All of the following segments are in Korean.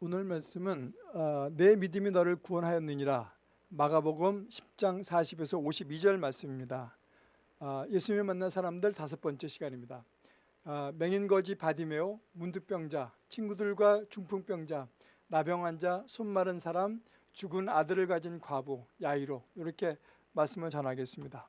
오늘 말씀은 어, 내 믿음이 너를 구원하였느니라 마가복음 10장 40에서 52절 말씀입니다. 어, 예수님을 만난 사람들 다섯 번째 시간입니다. 어, 맹인거지 바디메오, 문득병자, 친구들과 중풍병자, 나병 환자, 손 마른 사람, 죽은 아들을 가진 과부, 야이로 이렇게 말씀을 전하겠습니다.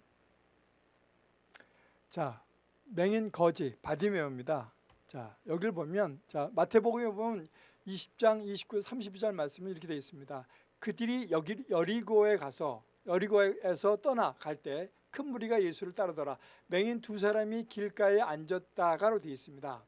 자, 맹인 거지 바디메오입니다. 자, 여기를 보면 자, 마태복음에 보면 20장 29, 32절 말씀이 이렇게 되어 있습니다. 그들이 여기 여리고에 가서 여리고에서 떠나갈 때 큰 무리가 예수를 따르더라. 맹인 두 사람이 길가에 앉았다가로 되어 있습니다.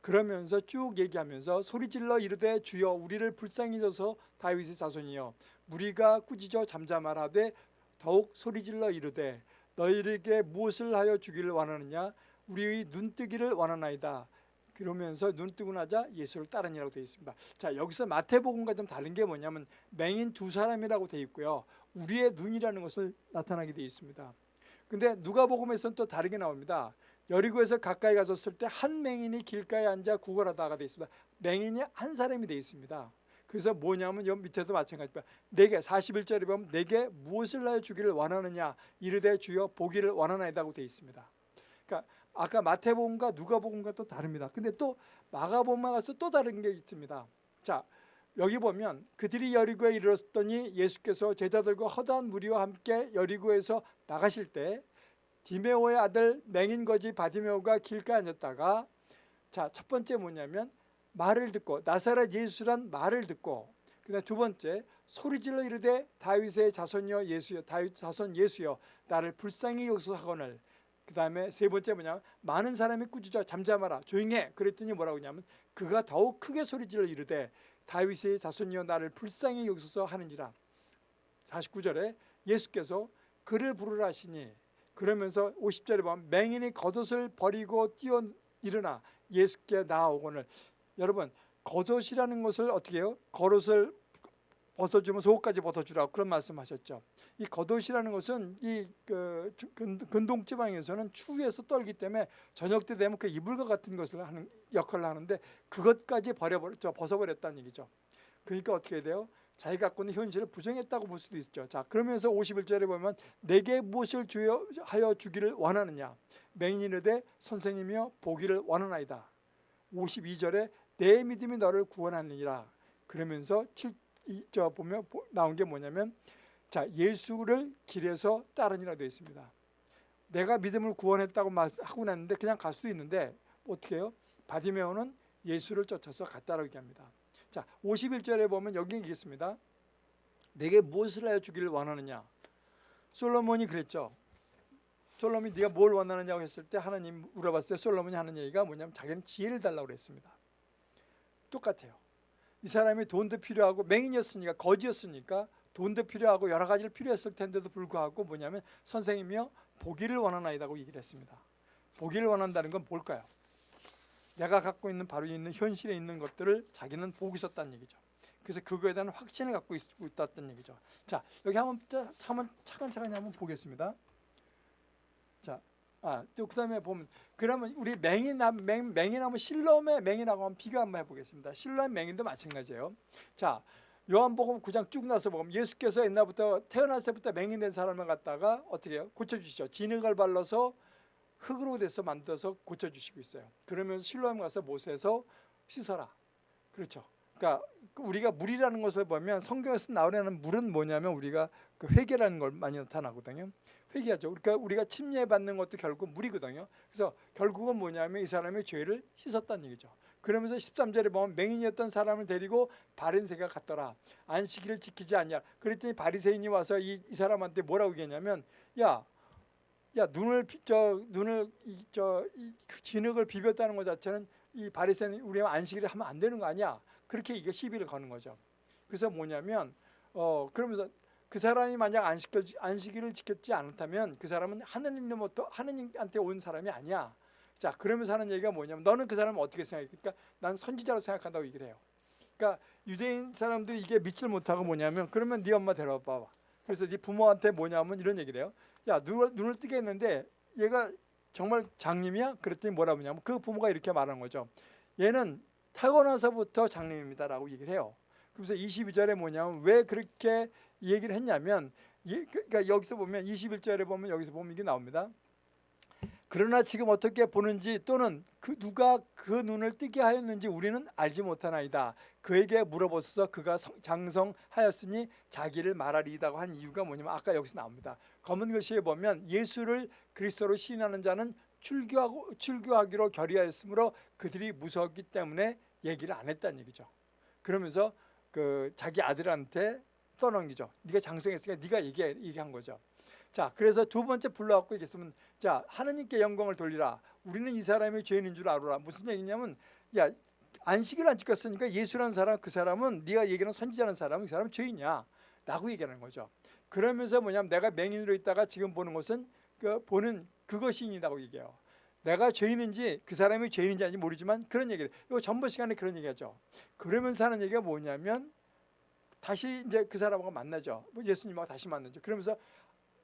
그러면서 쭉 얘기하면서 소리질러 이르되 주여 우리를 불쌍히 져서 다윗의 자손이여 무리가 꾸짖어 잠잠하라되 더욱 소리질러 이르되 너희에게 무엇을 하여 주기를 원하느냐 우리의 눈뜨기를 원하나이다. 그러면서 눈 뜨고 나자 예수를 따르니라고 되어 있습니다. 자 여기서 마태복음과 좀 다른 게 뭐냐면 맹인 두 사람이라고 되어 있고요. 우리의 눈이라는 것을 나타나게 되어 있습니다. 근데 누가복음에서는 또 다르게 나옵니다. 여리고에서 가까이 가졌을 때 한 맹인이 길가에 앉아 구걸하다가 되어 있습니다. 맹인이 한 사람이 되어 있습니다. 그래서 뭐냐면 여 밑에도 마찬가지입니다. 내게 41절에 보면 내게 무엇을 하여 주기를 원하느냐 이르되 주여 보기를 원하나이다고 되어 있습니다. 그러니까 아까 마태복음과 누가복음과 또 다릅니다. 근데 또 마가복음에 가서 또 다른 게 있습니다. 자 여기 보면 그들이 여리고에 이르렀더니 예수께서 제자들과 허다한 무리와 함께 여리고에서 나가실 때 디메오의 아들 맹인 거지 바디메오가 길가에 앉았다가 자 첫 번째 뭐냐면 말을 듣고 나사렛 예수란 말을 듣고 그다음 두 번째 소리질러 이르되 다윗의 자손이여 예수여 다윗 자손 예수여 나를 불쌍히 여기소하거늘 그 다음에 세 번째 뭐냐면 많은 사람이 꾸짖어 잠잠하라 조용해 그랬더니 뭐라고 하냐면 그가 더욱 크게 소리질러 이르되 다윗의 자손이여 나를 불쌍히 여기소서 하는지라 49절에 예수께서 그를 부르라 하시니 그러면서 50절에 보면 맹인이 겉옷을 버리고 뛰어 일어나 예수께 나아오거늘 여러분 겉옷이라는 것을 어떻게 해요? 겉옷을 벗어주면 속옷까지 벗어주라고 그런 말씀하셨죠. 이 겉옷이라는 것은 이 그 근동 지방에서는 추위에서 떨기 때문에 저녁 때 되면 그 이불과 같은 것을 하는 역할을 하는데 그것까지 버려버렸죠. 벗어버렸다는 얘기죠. 그러니까 어떻게 돼요? 자기 갖고 있는 현실을 부정했다고 볼 수도 있죠. 자 그러면서 51절에 보면 내게 무엇을 주여 하여 주기를 원하느냐 맹인이르되 선생님이여 보기를 원하나이다. 52절에 내 믿음이 너를 구원하느니라 그러면서 7, 저 보면 나온 게 뭐냐면 자 예수를 길에서 따르니라 되어 있습니다. 내가 믿음을 구원했다고 하고 났는데 그냥 갈 수도 있는데 어떻게 해요? 바디메오는 예수를 쫓아서 갔다라고 얘기합니다. 자 51절에 보면 여기 있습니다. 내게 무엇을 하여 주기를 원하느냐 솔로몬이 그랬죠. 솔로몬이 네가 뭘 원하느냐고 했을 때 하나님 물어봤을 때 솔로몬이 하는 얘기가 뭐냐면 자기는 지혜를 달라고 그랬습니다. 똑같아요. 이 사람이 돈도 필요하고 맹인이었으니까 거지였으니까 돈도 필요하고 여러 가지를 필요했을 텐데도 불구하고 뭐냐면 선생님이요 보기를 원하나이다고 얘기를 했습니다. 보기를 원한다는 건 뭘까요? 내가 갖고 있는 바로 있는 현실에 있는 것들을 자기는 보고 있었다는 얘기죠. 그래서 그거에 대한 확신을 갖고 있었다는 얘기죠. 자 여기 한번 한번 차근차근히 한번 보겠습니다. 자 아, 또 그다음에 보면 그러면 우리 맹인함 맹, 맹인하면 실롬의 맹인하고 한번 비교 한번 해보겠습니다. 실롬 맹인도 마찬가지예요. 자 요한복음 9장 쭉 나서 보면 예수께서 옛날부터 태어났을 때부터 맹인된 사람을 갖다가 어떻게 해요? 고쳐주시죠. 진흙을 발라서 흙으로 돼서 만들어서 고쳐주시고 있어요. 그러면서 실로암 가서 못에서 씻어라. 그렇죠. 그러니까 우리가 물이라는 것을 보면 성경에서 나오려는 물은 뭐냐면 우리가 그 회개라는 걸 많이 나타나거든요. 회개하죠. 그러니까 우리가 침례받는 것도 결국 물이거든요. 그래서 결국은 뭐냐면 이 사람의 죄를 씻었다는 얘기죠. 그러면서 13절에 보면 맹인이었던 사람을 데리고 바린새가 갔더라. 안식일을 지키지 않냐. 그랬더니 바리새인이 와서 이, 이 사람한테 뭐라고 얘기했냐면 야, 야 눈을 저 눈을 이, 저 이, 진흙을 비볐다는 것 자체는 이 바리새인 우리가 안식일을 하면 안 되는 거 아니야. 그렇게 이게 시비를 거는 거죠. 그래서 뭐냐면 어 그러면서 그 사람이 만약 안식일, 안식일을 지켰지 않았다면 그 사람은 하느님로부터 하느님한테 온 사람이 아니야. 자 그러면서 하는 얘기가 뭐냐면 너는 그 사람을 어떻게 생각해? 그러니까 난 선지자로 생각한다고 얘기를 해요. 그러니까 유대인 사람들이 이게 믿질 못하고 뭐냐면 그러면 네 엄마 데려와 봐. 그래서 네 부모한테 뭐냐면 이런 얘기를 해요. 야 눈을, 눈을 뜨게 했는데 얘가 정말 장님이야? 그랬더니 뭐라고 하냐면 그 부모가 이렇게 말하는 거죠. 얘는 타고나서부터 장님입니다 라고 얘기를 해요. 그래서 22절에 뭐냐면 왜 그렇게 얘기를 했냐면 예, 그러니까 여기서 보면 21절에 보면 여기서 보면 이게 나옵니다. 그러나 지금 어떻게 보는지 또는 그 누가 그 눈을 뜨게 하였는지 우리는 알지 못하나이다. 그에게 물어보소서 그가 성- 장성하였으니 자기를 말하리이다고 한 이유가 뭐냐면 아까 여기서 나옵니다. 검은 글씨에 보면 예수를 그리스도로 시인하는 자는 출교하고 출교하기로 결의하였으므로 그들이 무서웠기 때문에 얘기를 안 했다는 얘기죠. 그러면서 그 자기 아들한테 떠넘기죠. 네가 장성했으니까 네가 얘기해, 얘기한 거죠. 자, 그래서 두 번째 불러갖고 얘기했으면 자 하나님께 영광을 돌리라. 우리는 이 사람이 죄인인 줄 알아라. 무슨 얘기냐면 야 안식일 안 지켰으니까 예수라는 사람 그 사람은 네가 얘기하는 선지자라는 사람은 그 사람은 죄인이야. 라고 얘기하는 거죠. 그러면서 뭐냐면 내가 맹인으로 있다가 지금 보는 것은 그 보는 그것이이다고 얘기해요. 내가 죄인인지 그 사람이 죄인인지 아닌지 모르지만 그런 얘기를 이거 전번 시간에 그런 얘기하죠. 그러면서 하는 얘기가 뭐냐면 다시 이제 그 사람하고 만나죠. 뭐 예수님하고 다시 만나죠. 그러면서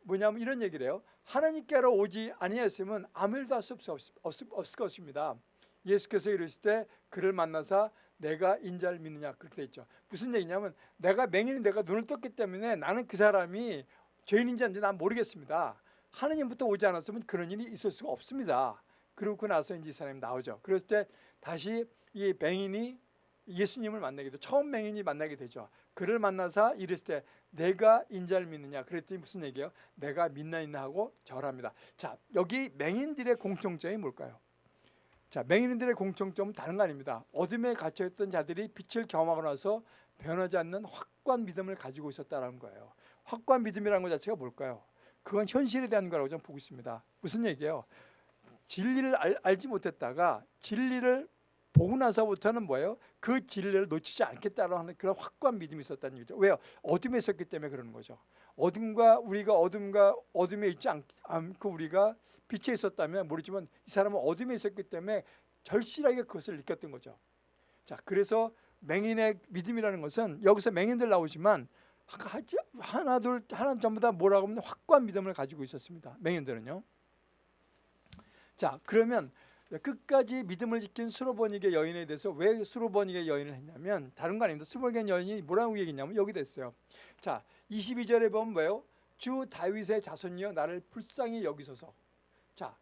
뭐냐면 이런 얘기를 해요. 하나님께로 오지 아니했으면 아무 일도 할 수 없을, 것입니다. 예수께서 이르실 때 그를 만나사 내가 인자를 믿느냐 그렇게 돼 있죠. 무슨 얘기냐면 내가 맹인이 내가 눈을 떴기 때문에 나는 그 사람이 죄인인지 아닌지 난 모르겠습니다. 하느님부터 오지 않았으면 그런 일이 있을 수가 없습니다. 그러고 나서 이제 이 사람이 나오죠. 그랬을 때 다시 이 맹인이 예수님을 만나게 되죠. 처음 맹인이 만나게 되죠. 그를 만나서 이랬을 때 내가 인자를 믿느냐 그랬더니 무슨 얘기예요? 내가 믿나 있나 하고 절합니다. 자 여기 맹인들의 공통점이 뭘까요? 자 맹인들의 공통점은 다른 거 아닙니다. 어둠에 갇혀있던 자들이 빛을 경험하고 나서 변하지 않는 확고한 믿음을 가지고 있었다는 거예요. 확고한 믿음이라는 것 자체가 뭘까요? 그건 현실에 대한 거라고 저는 보고 있습니다. 무슨 얘기예요? 진리를 알, 알지 못했다가 진리를 보고 나서부터는 뭐예요? 그 진리를 놓치지 않겠다라는 하는 그런 확고한 믿음이 있었다는 얘기죠. 왜요? 어둠에 있었기 때문에 그러는 거죠. 어둠과 우리가 어둠과 어둠에 있지 않, 않고 우리가 빛에 있었다면 모르지만 이 사람은 어둠에 있었기 때문에 절실하게 그것을 느꼈던 거죠. 자, 그래서 맹인의 믿음이라는 것은 여기서 맹인들 나오지만 하나 둘 하나 전부 다 뭐라고 하면 확고한 믿음을 가지고 있었습니다. 맹인들은요. 자, 그러면 끝까지 믿음을 지킨 수로버니게 여인에 대해서 왜 수로버니게 여인을 했냐면 다른 거 아닙니다. 수로버니게 여인이 뭐라고 얘기했냐면 여기 됐어요. 자, 22절에 보면 뭐예요? 주 다윗의 자손이여 나를 불쌍히 여기소서. 자,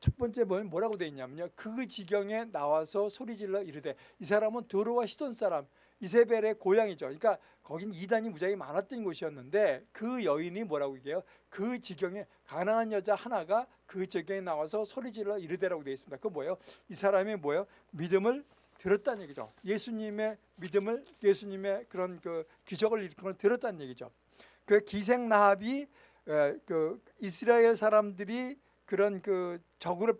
첫 번째 보면 뭐라고 돼 있냐면요. 그 지경에 나와서 소리질러 이르되 이 사람은 도로와 시돈 사람 이세벨의 고향이죠. 그러니까 거긴 이단이 무지하게 많았던 곳이었는데 그 여인이 뭐라고 얘기해요? 그 지경에 가난한 여자 하나가 그 지경에 나와서 소리질러 이르되라고 되어 있습니다. 그 뭐예요? 이 사람이 뭐예요? 믿음을 들었다는 얘기죠. 예수님의 믿음을 예수님의 그런 그 기적을 일으킨 걸 들었다는 얘기죠. 그 기생 나합이 그 이스라엘 사람들이 그런 그 적을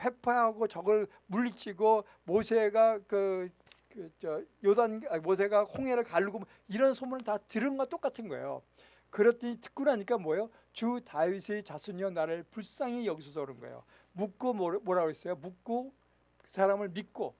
회파하고 적을 물리치고 모세가 그 그저 요단 모세가 홍해를 가르고 이런 소문을 다 들은 것 똑같은 거예요. 그랬더니 듣고 나니까 뭐예요? 주 다윗의 자손이여 나를 불쌍히 여기소서 그런 거예요. 묻고 뭐라고 했어요? 묻고 그 사람을 믿고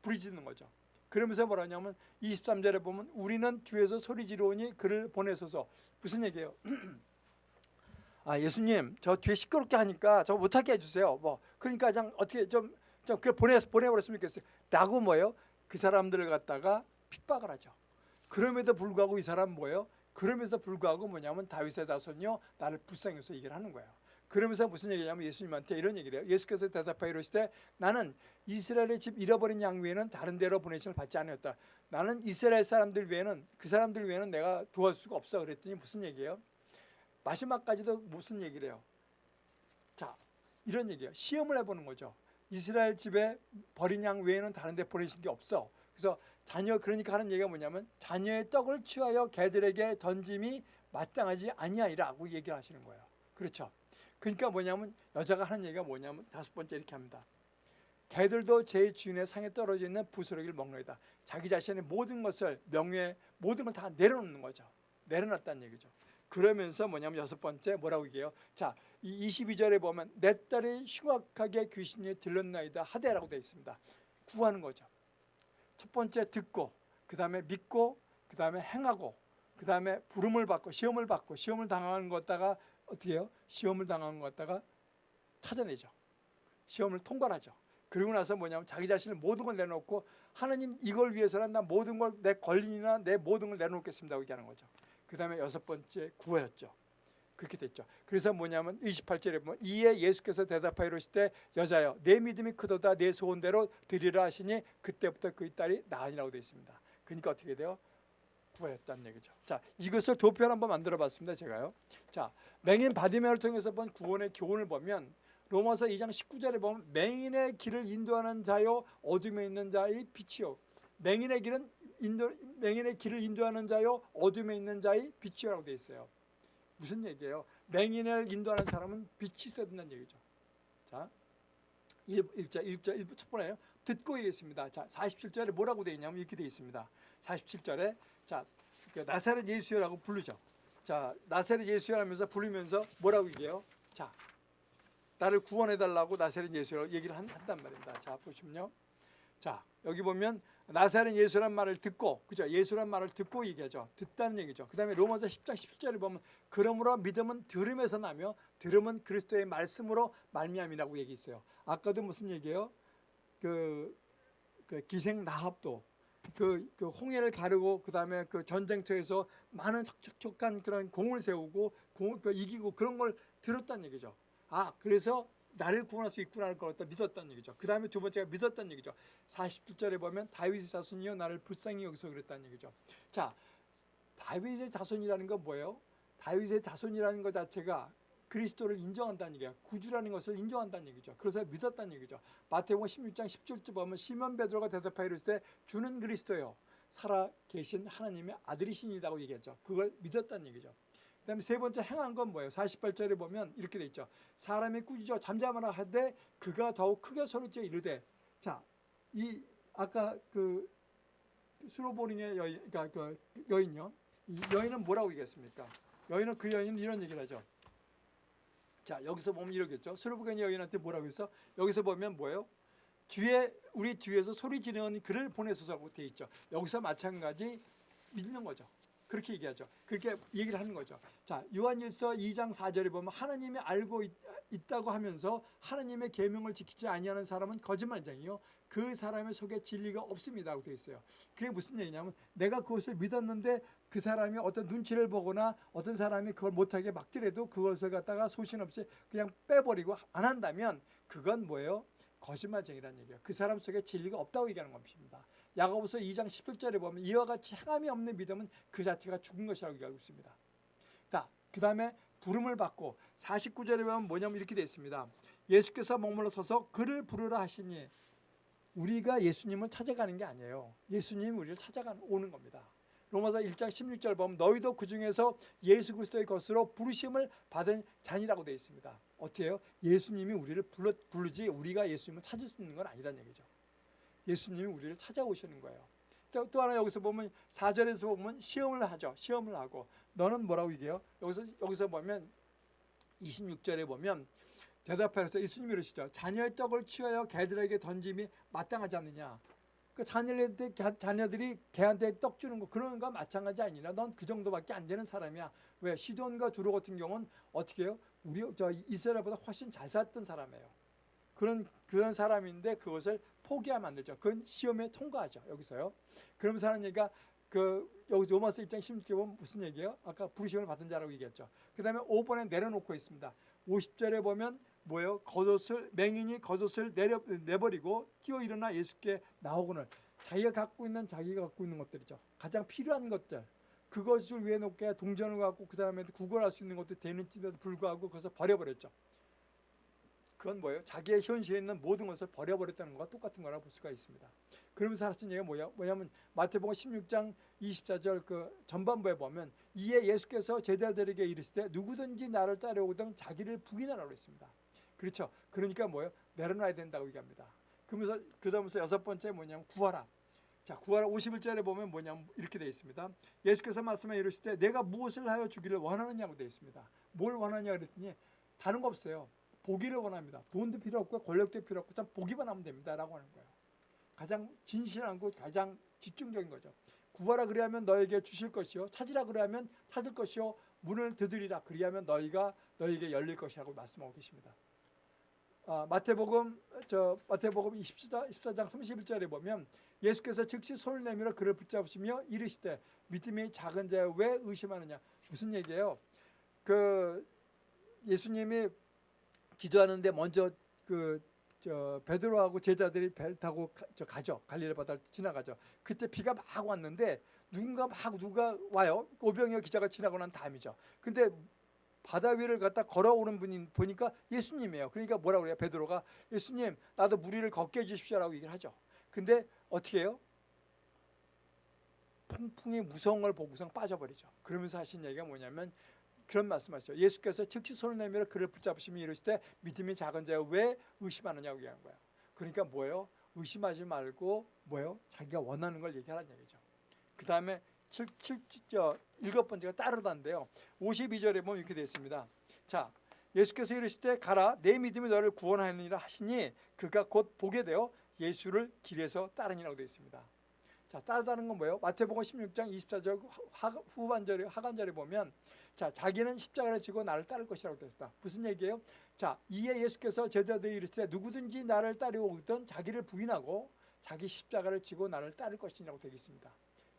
부르짖는 거죠. 그러면서 뭐라냐면 23절에 보면 우리는 뒤에서 소리 지르오니 그를 보내소서 무슨 얘기예요? 아 예수님 저 뒤에 시끄럽게 하니까 저 못하게 해주세요. 뭐 그러니까 그냥 어떻게 좀 좀그 보내 보내버렸으면 좋겠어요. 라고 뭐예요? 그 사람들을 갖다가 핍박을 하죠. 그럼에도 불구하고 이 사람 뭐예요? 그러면서 불구하고 뭐냐면 다윗의 자손이요 나를 불쌍해서 얘기를 하는 거예요. 그러면서 무슨 얘기냐면 예수님한테 이런 얘기를 해요. 예수께서 대답하여 이르시되 나는 이스라엘의 집 잃어버린 양 외에는 다른 데로 보내심을 받지 않았다. 나는 이스라엘 사람들 외에는 그 사람들 외에는 내가 도와줄 수가 없어 그랬더니 무슨 얘기예요? 마지막까지도 무슨 얘기를 해요? 자 이런 얘기예요. 시험을 해보는 거죠. 이스라엘 집에 버린 양 외에는 다른 데 보내신 게 없어. 그래서 자녀 그러니까 하는 얘기가 뭐냐면 자녀의 떡을 취하여 개들에게 던짐이 마땅하지 아니하리라고 얘기를 하시는 거예요. 그렇죠. 그러니까 뭐냐면 여자가 하는 얘기가 뭐냐면 다섯 번째 이렇게 합니다. 개들도 제 주인의 상에 떨어져 있는 부스러기를 먹노이다. 자기 자신의 모든 것을 명예 모든 걸 다 내려놓는 거죠. 내려놨다는 얘기죠. 그러면서 뭐냐면 여섯 번째 뭐라고 얘기해요? 자, 이 22절에 보면 내 딸이 흉악하게 귀신이 들렸나이다 하대라고 되어 있습니다. 구하는 거죠. 첫 번째 듣고 그 다음에 믿고 그 다음에 행하고 그 다음에 부름을 받고 시험을 받고 시험을 당하는 것 갖다가 어떻게 해요? 시험을 당하는 것 갖다가 찾아내죠. 시험을 통과하죠. 그리고 나서 뭐냐면 자기 자신을 모든 걸 내놓고 하나님 이걸 위해서는 나 모든 걸 내 권리나 내 모든 걸 내놓겠습니다 하고 얘기하는 거죠. 그 다음에 여섯 번째 구하였죠. 그렇게 됐죠. 그래서 뭐냐면 28절에 보면 이에 예수께서 대답하여 이르실 때 여자여 내 믿음이 크도다 내 소원대로 드리라 하시니 그때부터 그의 딸이 나으니라고 되어 있습니다. 그러니까 어떻게 돼요? 구하였다는 얘기죠. 자, 이것을 도표를 한번 만들어 봤습니다. 제가요. 자, 맹인 바디메를 통해서 본 구원의 교훈을 보면 로마서 2장 19절에 보면 맹인의 길을 인도하는 자요 어둠에 있는 자의 빛이요. 맹인의 길은 인도 맹인의 길을 인도하는 자요 어둠에 있는 자의 빛이라고 되어 있어요. 무슨 얘기예요? 맹인을 인도하는 사람은 빛이 있어야 된다는 얘기죠. 자, 1, 1자 1자 1부 첫 번째요. 듣고 얘기했습니다. 자, 47절에 뭐라고 되어 있냐면 이렇게 되어 있습니다. 47절에 자, 그 나사렛 예수여라고 부르죠. 자, 나사렛 예수여 하면서 부르면서 뭐라고 얘기해요? 자, 나를 구원해 달라고 나사렛 예수라고 얘기를 한, 한단 말입니다. 자, 보시면요. 자, 여기 보면 나사렛 예수란 말을 듣고 그죠? 예수란 말을 듣고 얘기하죠. 듣다는 얘기죠. 그다음에 로마서 10장 17절에 보면 그러므로 믿음은 들음에서 나며 들음은 그리스도의 말씀으로 말미암이라고 얘기했어요. 아까도 무슨 얘기예요? 그, 그 기생 라합도 그, 그 홍해를 가르고 그다음에 그 전쟁터에서 많은 척척한 그런 공을 세우고 공, 그 이기고 그런 걸 들었다는 얘기죠. 아 그래서 나를 구원할 수 있구나를 걸었다 믿었다는 얘기죠. 그 다음에 두 번째가 믿었다는 얘기죠. 47절에 보면 다윗의 자손이여 나를 불쌍히 여기서 그랬다는 얘기죠. 자, 다윗의 자손이라는 건 뭐예요? 다윗의 자손이라는 것 자체가 그리스도를 인정한다는 얘기야. 구주라는 것을 인정한다는 얘기죠. 그래서 믿었다는 얘기죠. 마태복음 16장 10절쯤 보면 시몬 베드로가 대답하여 때 주는 그리스도요. 살아 계신 하나님의 아들이신이라고 얘기했죠. 그걸 믿었다는 얘기죠. 그 다음에 세 번째 행한 건 뭐예요? 48절에 보면 이렇게 돼 있죠. 사람이 꾸짖어 잠잠하라 하되 그가 더욱 크게 소리쳐 이르되 자, 이 아까 그 수로보링의 여인, 그러니까 그 여인요. 이 여인은 뭐라고 얘기했습니까? 여인은 그 여인은 이런 얘기를 하죠. 자, 여기서 보면 이러겠죠. 수로보겐 여인한테 뭐라고 해서 여기서 보면 뭐예요? 뒤에 우리 뒤에서 소리 지르는 그를 보내소서라고 돼 있죠. 여기서 마찬가지 믿는 거죠. 그렇게 얘기하죠. 그렇게 얘기를 하는 거죠. 자, 요한일서 2장 4절에 보면 하나님이 알고 있, 다고 하면서 하나님의 계명을 지키지 아니하는 사람은 거짓말쟁이요. 그 사람의 속에 진리가 없습니다라고 되어 있어요. 그게 무슨 얘기냐면 내가 그것을 믿었는데 그 사람이 어떤 눈치를 보거나 어떤 사람이 그걸 못하게 막더라도 그것을 갖다가 소신 없이 그냥 빼버리고 안 한다면 그건 뭐예요? 거짓말쟁이라는 얘기예요. 그 사람 속에 진리가 없다고 얘기하는 겁니다. 야고보서 2장 17절에 보면 이와 같이 행함이 없는 믿음은 그 자체가 죽은 것이라고 얘기하고 있습니다. 자, 그 다음에 부름을 받고 49절에 보면 뭐냐면 이렇게 되어 있습니다. 예수께서 머물러 서서 그를 부르라 하시니 우리가 예수님을 찾아가는 게 아니에요. 예수님이 우리를 찾아가는 오는 겁니다. 로마서 1장 16절 보면 너희도 그 중에서 예수 그리스도의 것으로 부르심을 받은 자니라고 되어 있습니다. 어떻게 해요? 예수님이 우리를 불러, 부르지 우리가 예수님을 찾을 수 있는 건 아니란 얘기죠. 예수님이 우리를 찾아오시는 거예요. 또, 또 하나 여기서 보면 4절에서 보면 시험을 하죠. 시험을 하고 너는 뭐라고 얘기해요? 여기서 여기서 보면 26절에 보면 대답하여서 예수님이 이러시죠. 자녀의 떡을 취하여 개들에게 던짐이 마땅하지 않느냐. 그 자녀들한테 자녀들이 개한테 떡 주는 거 그런 거 마찬가지 아니냐. 넌 그 정도밖에 안 되는 사람이야. 왜 시돈과 두로 같은 경우는 어떻게 해요? 우리 저 이스라엘보다 훨씬 잘 살았던 사람이에요. 그런 그런 사람인데 그것을 포기하면 안 되죠. 그건 시험에 통과하죠. 여기서요. 그러면서 하는 얘기가 그 여기 로마서 1장 16절 보면 무슨 얘기예요? 아까 부르심을 받은 자라고 얘기했죠. 그 다음에 5번에 내려놓고 있습니다. 50절에 보면 뭐예요? 겉옷을 맹인이 겉옷을 내려 내버리고 뛰어 일어나 예수께 나오고는 자기가 갖고 있는 자기가 갖고 있는 것들이죠. 가장 필요한 것들. 그것을 위해 놓게 동전을 갖고 그 사람한테 구걸할 수 있는 것도 되는지에도 불구하고 그것을 버려버렸죠. 그건 뭐예요? 자기의 현실에 있는 모든 것을 버려버렸다는 것과 똑같은 거라고 볼 수가 있습니다. 그러면서 하신 얘기가 뭐야? 뭐냐면 마태복음 16장 24절 그 전반부에 보면 이에 예수께서 제자들에게 이르시되 누구든지 나를 따라오든 자기를 부인하라고 했습니다. 그렇죠. 그러니까 뭐예요? 내려놔야 된다고 얘기합니다. 그러면서 그다음에서 여섯 번째 뭐냐면 구하라. 자, 구하라 51절에 보면 뭐냐면 이렇게 되어 있습니다. 예수께서 말씀해 이르시되 내가 무엇을 하여 주기를 원하느냐고 되어 있습니다. 뭘 원하냐 그랬더니 다른 거 없어요. 보기를 원합니다. 돈도 필요 없고 권력도 필요 없고 단 보기만 하면 됩니다라고 하는 거예요. 가장 진실한 것, 가장 집중적인 거죠. 구하라 그리하면 너에게 주실 것이요 찾으라 그리하면 찾을 것이요 문을 두드리라 그리하면 너희가 너에게 열릴 것이라고 말씀하고 계십니다. 아, 마태복음 저 마태복음 24, 24장 31절에 보면 예수께서 즉시 손을 내밀어 그를 붙잡으시며 이르시되 믿음이 작은 자여 왜 의심하느냐 무슨 얘기예요? 그 예수님이 기도하는데 먼저 그저 베드로하고 제자들이 배를 타고 가, 저 가죠 갈릴리 바다를 지나가죠. 그때 비가 막 왔는데 누군가 막 누가 와요. 오병이어 기자가 지나고 난 다음이죠. 근데 바다 위를 갖다 걸어오는 분이 보니까 예수님이에요. 그러니까 뭐라고 그래요? 베드로가 예수님 나도 물 위를 걷게 해주십시오라고 얘기를 하죠. 근데 어떻게 해요? 풍풍이 무서운 걸 보고서 빠져버리죠. 그러면서 하신 얘기가 뭐냐면 그런 말씀하시죠. 예수께서 즉시 손을 내밀어 그를 붙잡으시며 이르시되 믿음이 작은 자여 왜 의심하느냐고 얘기한 거예요. 그러니까 뭐예요? 의심하지 말고 뭐예요? 자기가 원하는 걸 얘기하라는 얘기죠. 그 다음에 7, 7, 저, 일곱 번째가 따르다인데요. 52절에 보면 이렇게 되어 있습니다. 자, 예수께서 이르실 때 가라 내 믿음이 너를 구원하느니라 하시니 그가 곧 보게 되어 예수를 길에서 따르니라고 되어 있습니다. 자, 따르다는 건 뭐예요? 마태복음 16장 24절 후반절에 하간절에 보면 자, 자기는 십자가를 지고 나를 따를 것이라고 되어 있다. 무슨 얘기예요? 자, 이에 예수께서 제자들이 이르시되 누구든지 나를 따르오든 자기를 부인하고 자기 십자가를 지고 나를 따를 것이라고 되어 있습니다.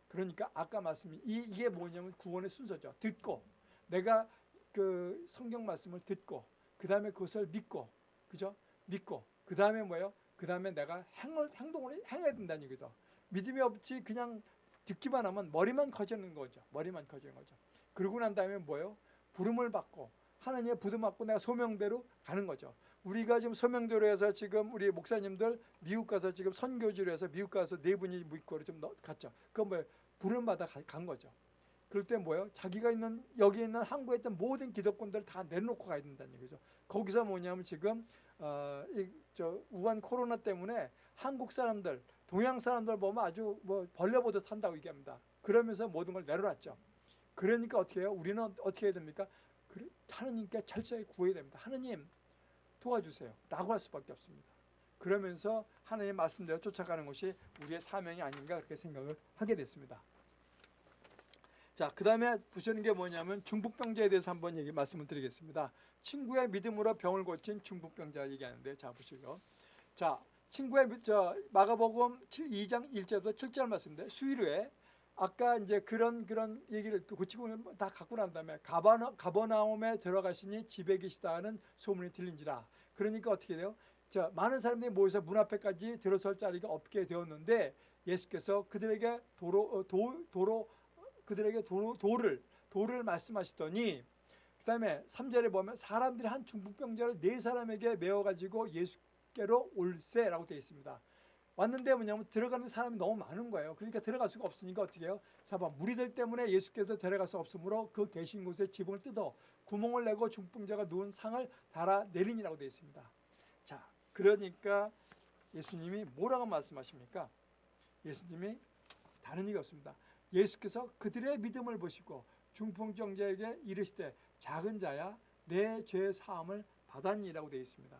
그러니까 아까 말씀이 이, 이게 뭐냐면 구원의 순서죠. 듣고 내가 그 성경 말씀을 듣고 그 다음에 그것을 믿고 그죠? 믿고 그 다음에 뭐예요? 그 다음에 내가 행을, 행동을 행해야 된다는 얘기죠. 믿음이 없지 그냥 듣기만 하면 머리만 커지는 거죠. 머리만 커지는 거죠. 그러고 난 다음에 뭐예요? 부름을 받고 하나님의 부름 받고 내가 소명대로 가는 거죠. 우리가 지금 소명대로 해서 지금 우리 목사님들 미국 가서 지금 선교지로 해서 미국 가서 네 분이 믿고를 좀 갔죠. 그건 뭐예요? 부름 받아 간 거죠. 그럴 때 뭐예요? 자기가 있는 여기 있는 한국에 있던 모든 기독권들 다 내놓고 가야 된다는 얘기죠. 거기서 뭐냐면 지금 어, 이 저 우한 코로나 때문에 한국 사람들, 동양 사람들 보면 아주 뭐 벌레보듯 한다고 얘기합니다. 그러면서 모든 걸 내려놨죠. 그러니까 어떻게 해요? 우리는 어떻게 해야 됩니까? 하느님께 철저히 구해야 됩니다. 하느님 도와주세요. 라고 할 수밖에 없습니다. 그러면서 하나님의 말씀대로 쫓아가는 것이 우리의 사명이 아닌가 그렇게 생각을 하게 됐습니다. 자, 그 다음에 보시는 게 뭐냐면 중풍병자에 대해서 한번 얘기 말씀을 드리겠습니다. 친구의 믿음으로 병을 고친 중풍병자 얘기하는데 자 보시고 자 친구의 저 마가복음 7, 2장 1절부터 7절 말씀인데 수일후에 아까 이제 그런 그런 얘기를 고치고 다 갖고 난 다음에 가버나, 가버나움에 들어가시니 집에 계시다 는 소문이 들린지라 그러니까 어떻게 돼요? 자, 많은 사람들이 모여서 문 앞에까지 들어설 자리가 없게 되었는데 예수께서 그들에게 도로 어, 도, 도로 그들에게 도로, 도를 도를 말씀하시더니 그다음에 3절에 보면 사람들이 한 중풍병자를 네 사람에게 메워 가지고 예수 께로 올세라고 되어 있습니다. 왔는데 뭐냐면 들어가는 사람이 너무 많은 거예요. 그러니까 들어갈 수가 없으니까 어떻게 해요? 사봐 무리들 때문에 예수께서 데려갈 수 없으므로 그 계신 곳에 지붕을 뜯어 구멍을 내고 중풍자가 누운 상을 달아 내리니라고 되어 있습니다. 자, 그러니까 예수님이 뭐라고 말씀하십니까? 예수님이 다른 얘기 없습니다. 예수께서 그들의 믿음을 보시고 중풍병자에게 이르시되 작은 자야 내 죄 사함을 받았니라고 되어 있습니다.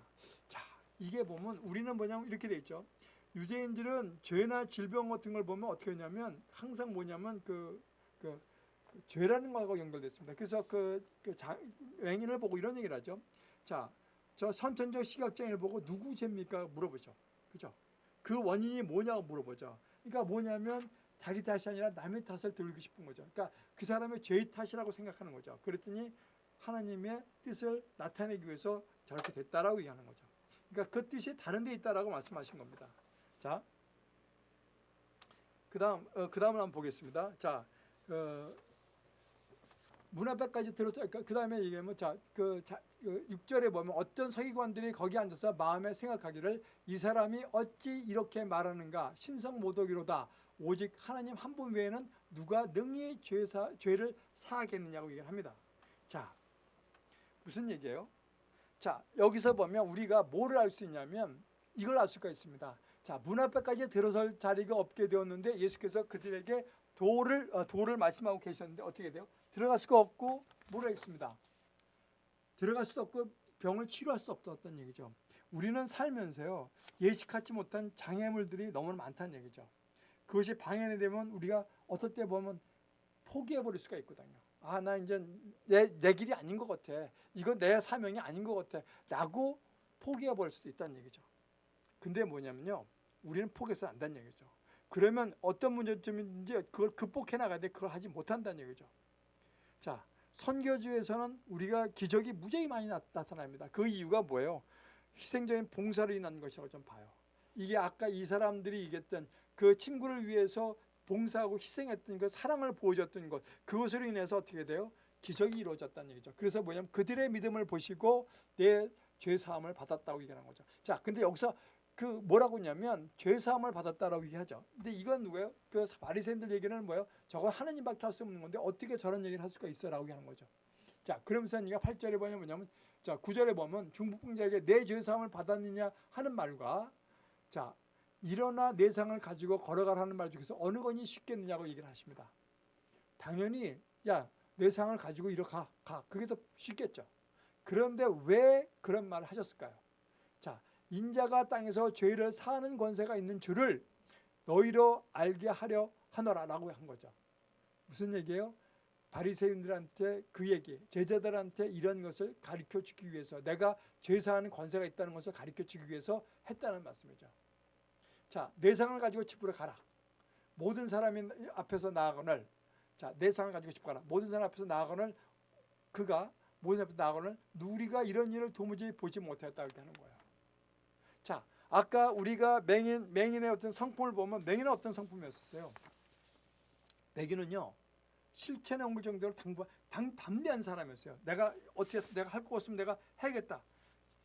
자, 이게 보면 우리는 뭐냐면 이렇게 되어 있죠. 유대인들은 죄나 질병 같은 걸 보면 어떻게 하냐면 항상 뭐냐면 그, 그, 그 죄라는 거하고 연결됐습니다. 그래서 그, 그 자, 맹인을 보고 이런 얘기를 하죠. 자, 저 선천적 시각장애를 보고 누구 죄입니까? 물어보죠. 그죠? 그 원인이 뭐냐고 물어보죠. 그러니까 뭐냐면 자기 탓이 아니라 남의 탓을 들고 싶은 거죠. 그러니까 그 사람의 죄의 탓이라고 생각하는 거죠. 그랬더니 하나님의 뜻을 나타내기 위해서 저렇게 됐다라고 얘기하는 거죠. 그러니까 그 뜻이 다른 데 있다라고 말씀하신 겁니다. 자, 그 다음 어, 그 다음을 한번 보겠습니다. 자, 어, 문 앞에까지 들었죠. 그 다음에 얘기하면 자, 그, 자, 그 6절에 보면 어떤 서기관들이 거기 앉아서 마음에 생각하기를 이 사람이 어찌 이렇게 말하는가 신성 모독이로다. 오직 하나님 한 분 외에는 누가 능히 죄사, 죄를 사하겠느냐고 얘기를 합니다. 자, 무슨 얘기예요? 자, 여기서 보면 우리가 뭐를 알 수 있냐면 이걸 알 수가 있습니다. 자, 문 앞에까지 들어설 자리가 없게 되었는데 예수께서 그들에게 도를 어, 도를 말씀하고 계셨는데 어떻게 돼요? 들어갈 수가 없고 모르겠습니다. 들어갈 수 없고 병을 치료할 수 없었던 얘기죠. 우리는 살면서요 예측하지 못한 장애물들이 너무 많다는 얘기죠. 그것이 방해되면 우리가 어떨 때 보면 포기해버릴 수가 있거든요. 아, 나 이제 내, 내 길이 아닌 것 같아. 이건 내 사명이 아닌 것 같아. 라고 포기해 버릴 수도 있다는 얘기죠. 근데 뭐냐면요. 우리는 포기해서 안 된다는 얘기죠. 그러면 어떤 문제점인지 그걸 극복해 나가는데 그걸 하지 못한다는 얘기죠. 자, 선교주에서는 우리가 기적이 무지하게 많이 나, 나타납니다. 그 이유가 뭐예요? 희생적인 봉사로 인한 것이라고 좀 봐요. 이게 아까 이 사람들이 얘기했던 그 친구를 위해서 봉사하고 희생했던 그 사랑을 보여줬던 것 그것으로 인해서 어떻게 돼요? 기적이 이루어졌다는 얘기죠. 그래서 뭐냐면 그들의 믿음을 보시고 내 죄 사함을 받았다고 얘기하는 거죠. 자, 근데 여기서 그 뭐라고 했냐면 죄 사함을 받았다라고 얘기하죠. 근데 이건 누구예요? 그 바리새인들 얘기는 뭐예요? 저거 하나님밖에 할 수 없는 건데 어떻게 저런 얘기를 할 수가 있어라고 하는 거죠. 자, 그러면서 네가 8절에 보면 뭐냐면 자, 9절에 보면 중북병자에게 내 죄 사함을 받았느냐 하는 말과 자, 일어나 내 상을 가지고 걸어가라는 말 중에서 어느 건이 쉽겠느냐고 얘기를 하십니다. 당연히 야, 내 상을 가지고 이리 가. 가. 그게 더 쉽겠죠. 그런데 왜 그런 말을 하셨을까요? 자, 인자가 땅에서 죄를 사하는 권세가 있는 줄을 너희로 알게 하려 하노라라고 한 거죠. 무슨 얘기예요? 바리새인들한테 그 얘기, 제자들한테 이런 것을 가르쳐 주기 위해서 내가 죄 사하는 권세가 있다는 것을 가르쳐 주기 위해서 했다는 말씀이죠. 자, 내 상을 가지고 집으로 가라. 모든 사람이 앞에서 나아가거늘 자, 내 상을 가지고 집 가라. 모든 사람 앞에서 나아가거늘 그가 모든 사람 앞에서 나아가거늘 누리가 이런 일을 도무지 보지 못했다 이렇게 하는 거예요. 자, 아까 우리가 맹인 맹인의 어떤 성품을 보면 맹인은 어떤 성품이었어요? 맹인은요. 실체는 옮길 정도로 당부, 당, 담대한 사람이었어요. 내가 어떻게 해서 내가 할 거 없으면 내가 해야겠다.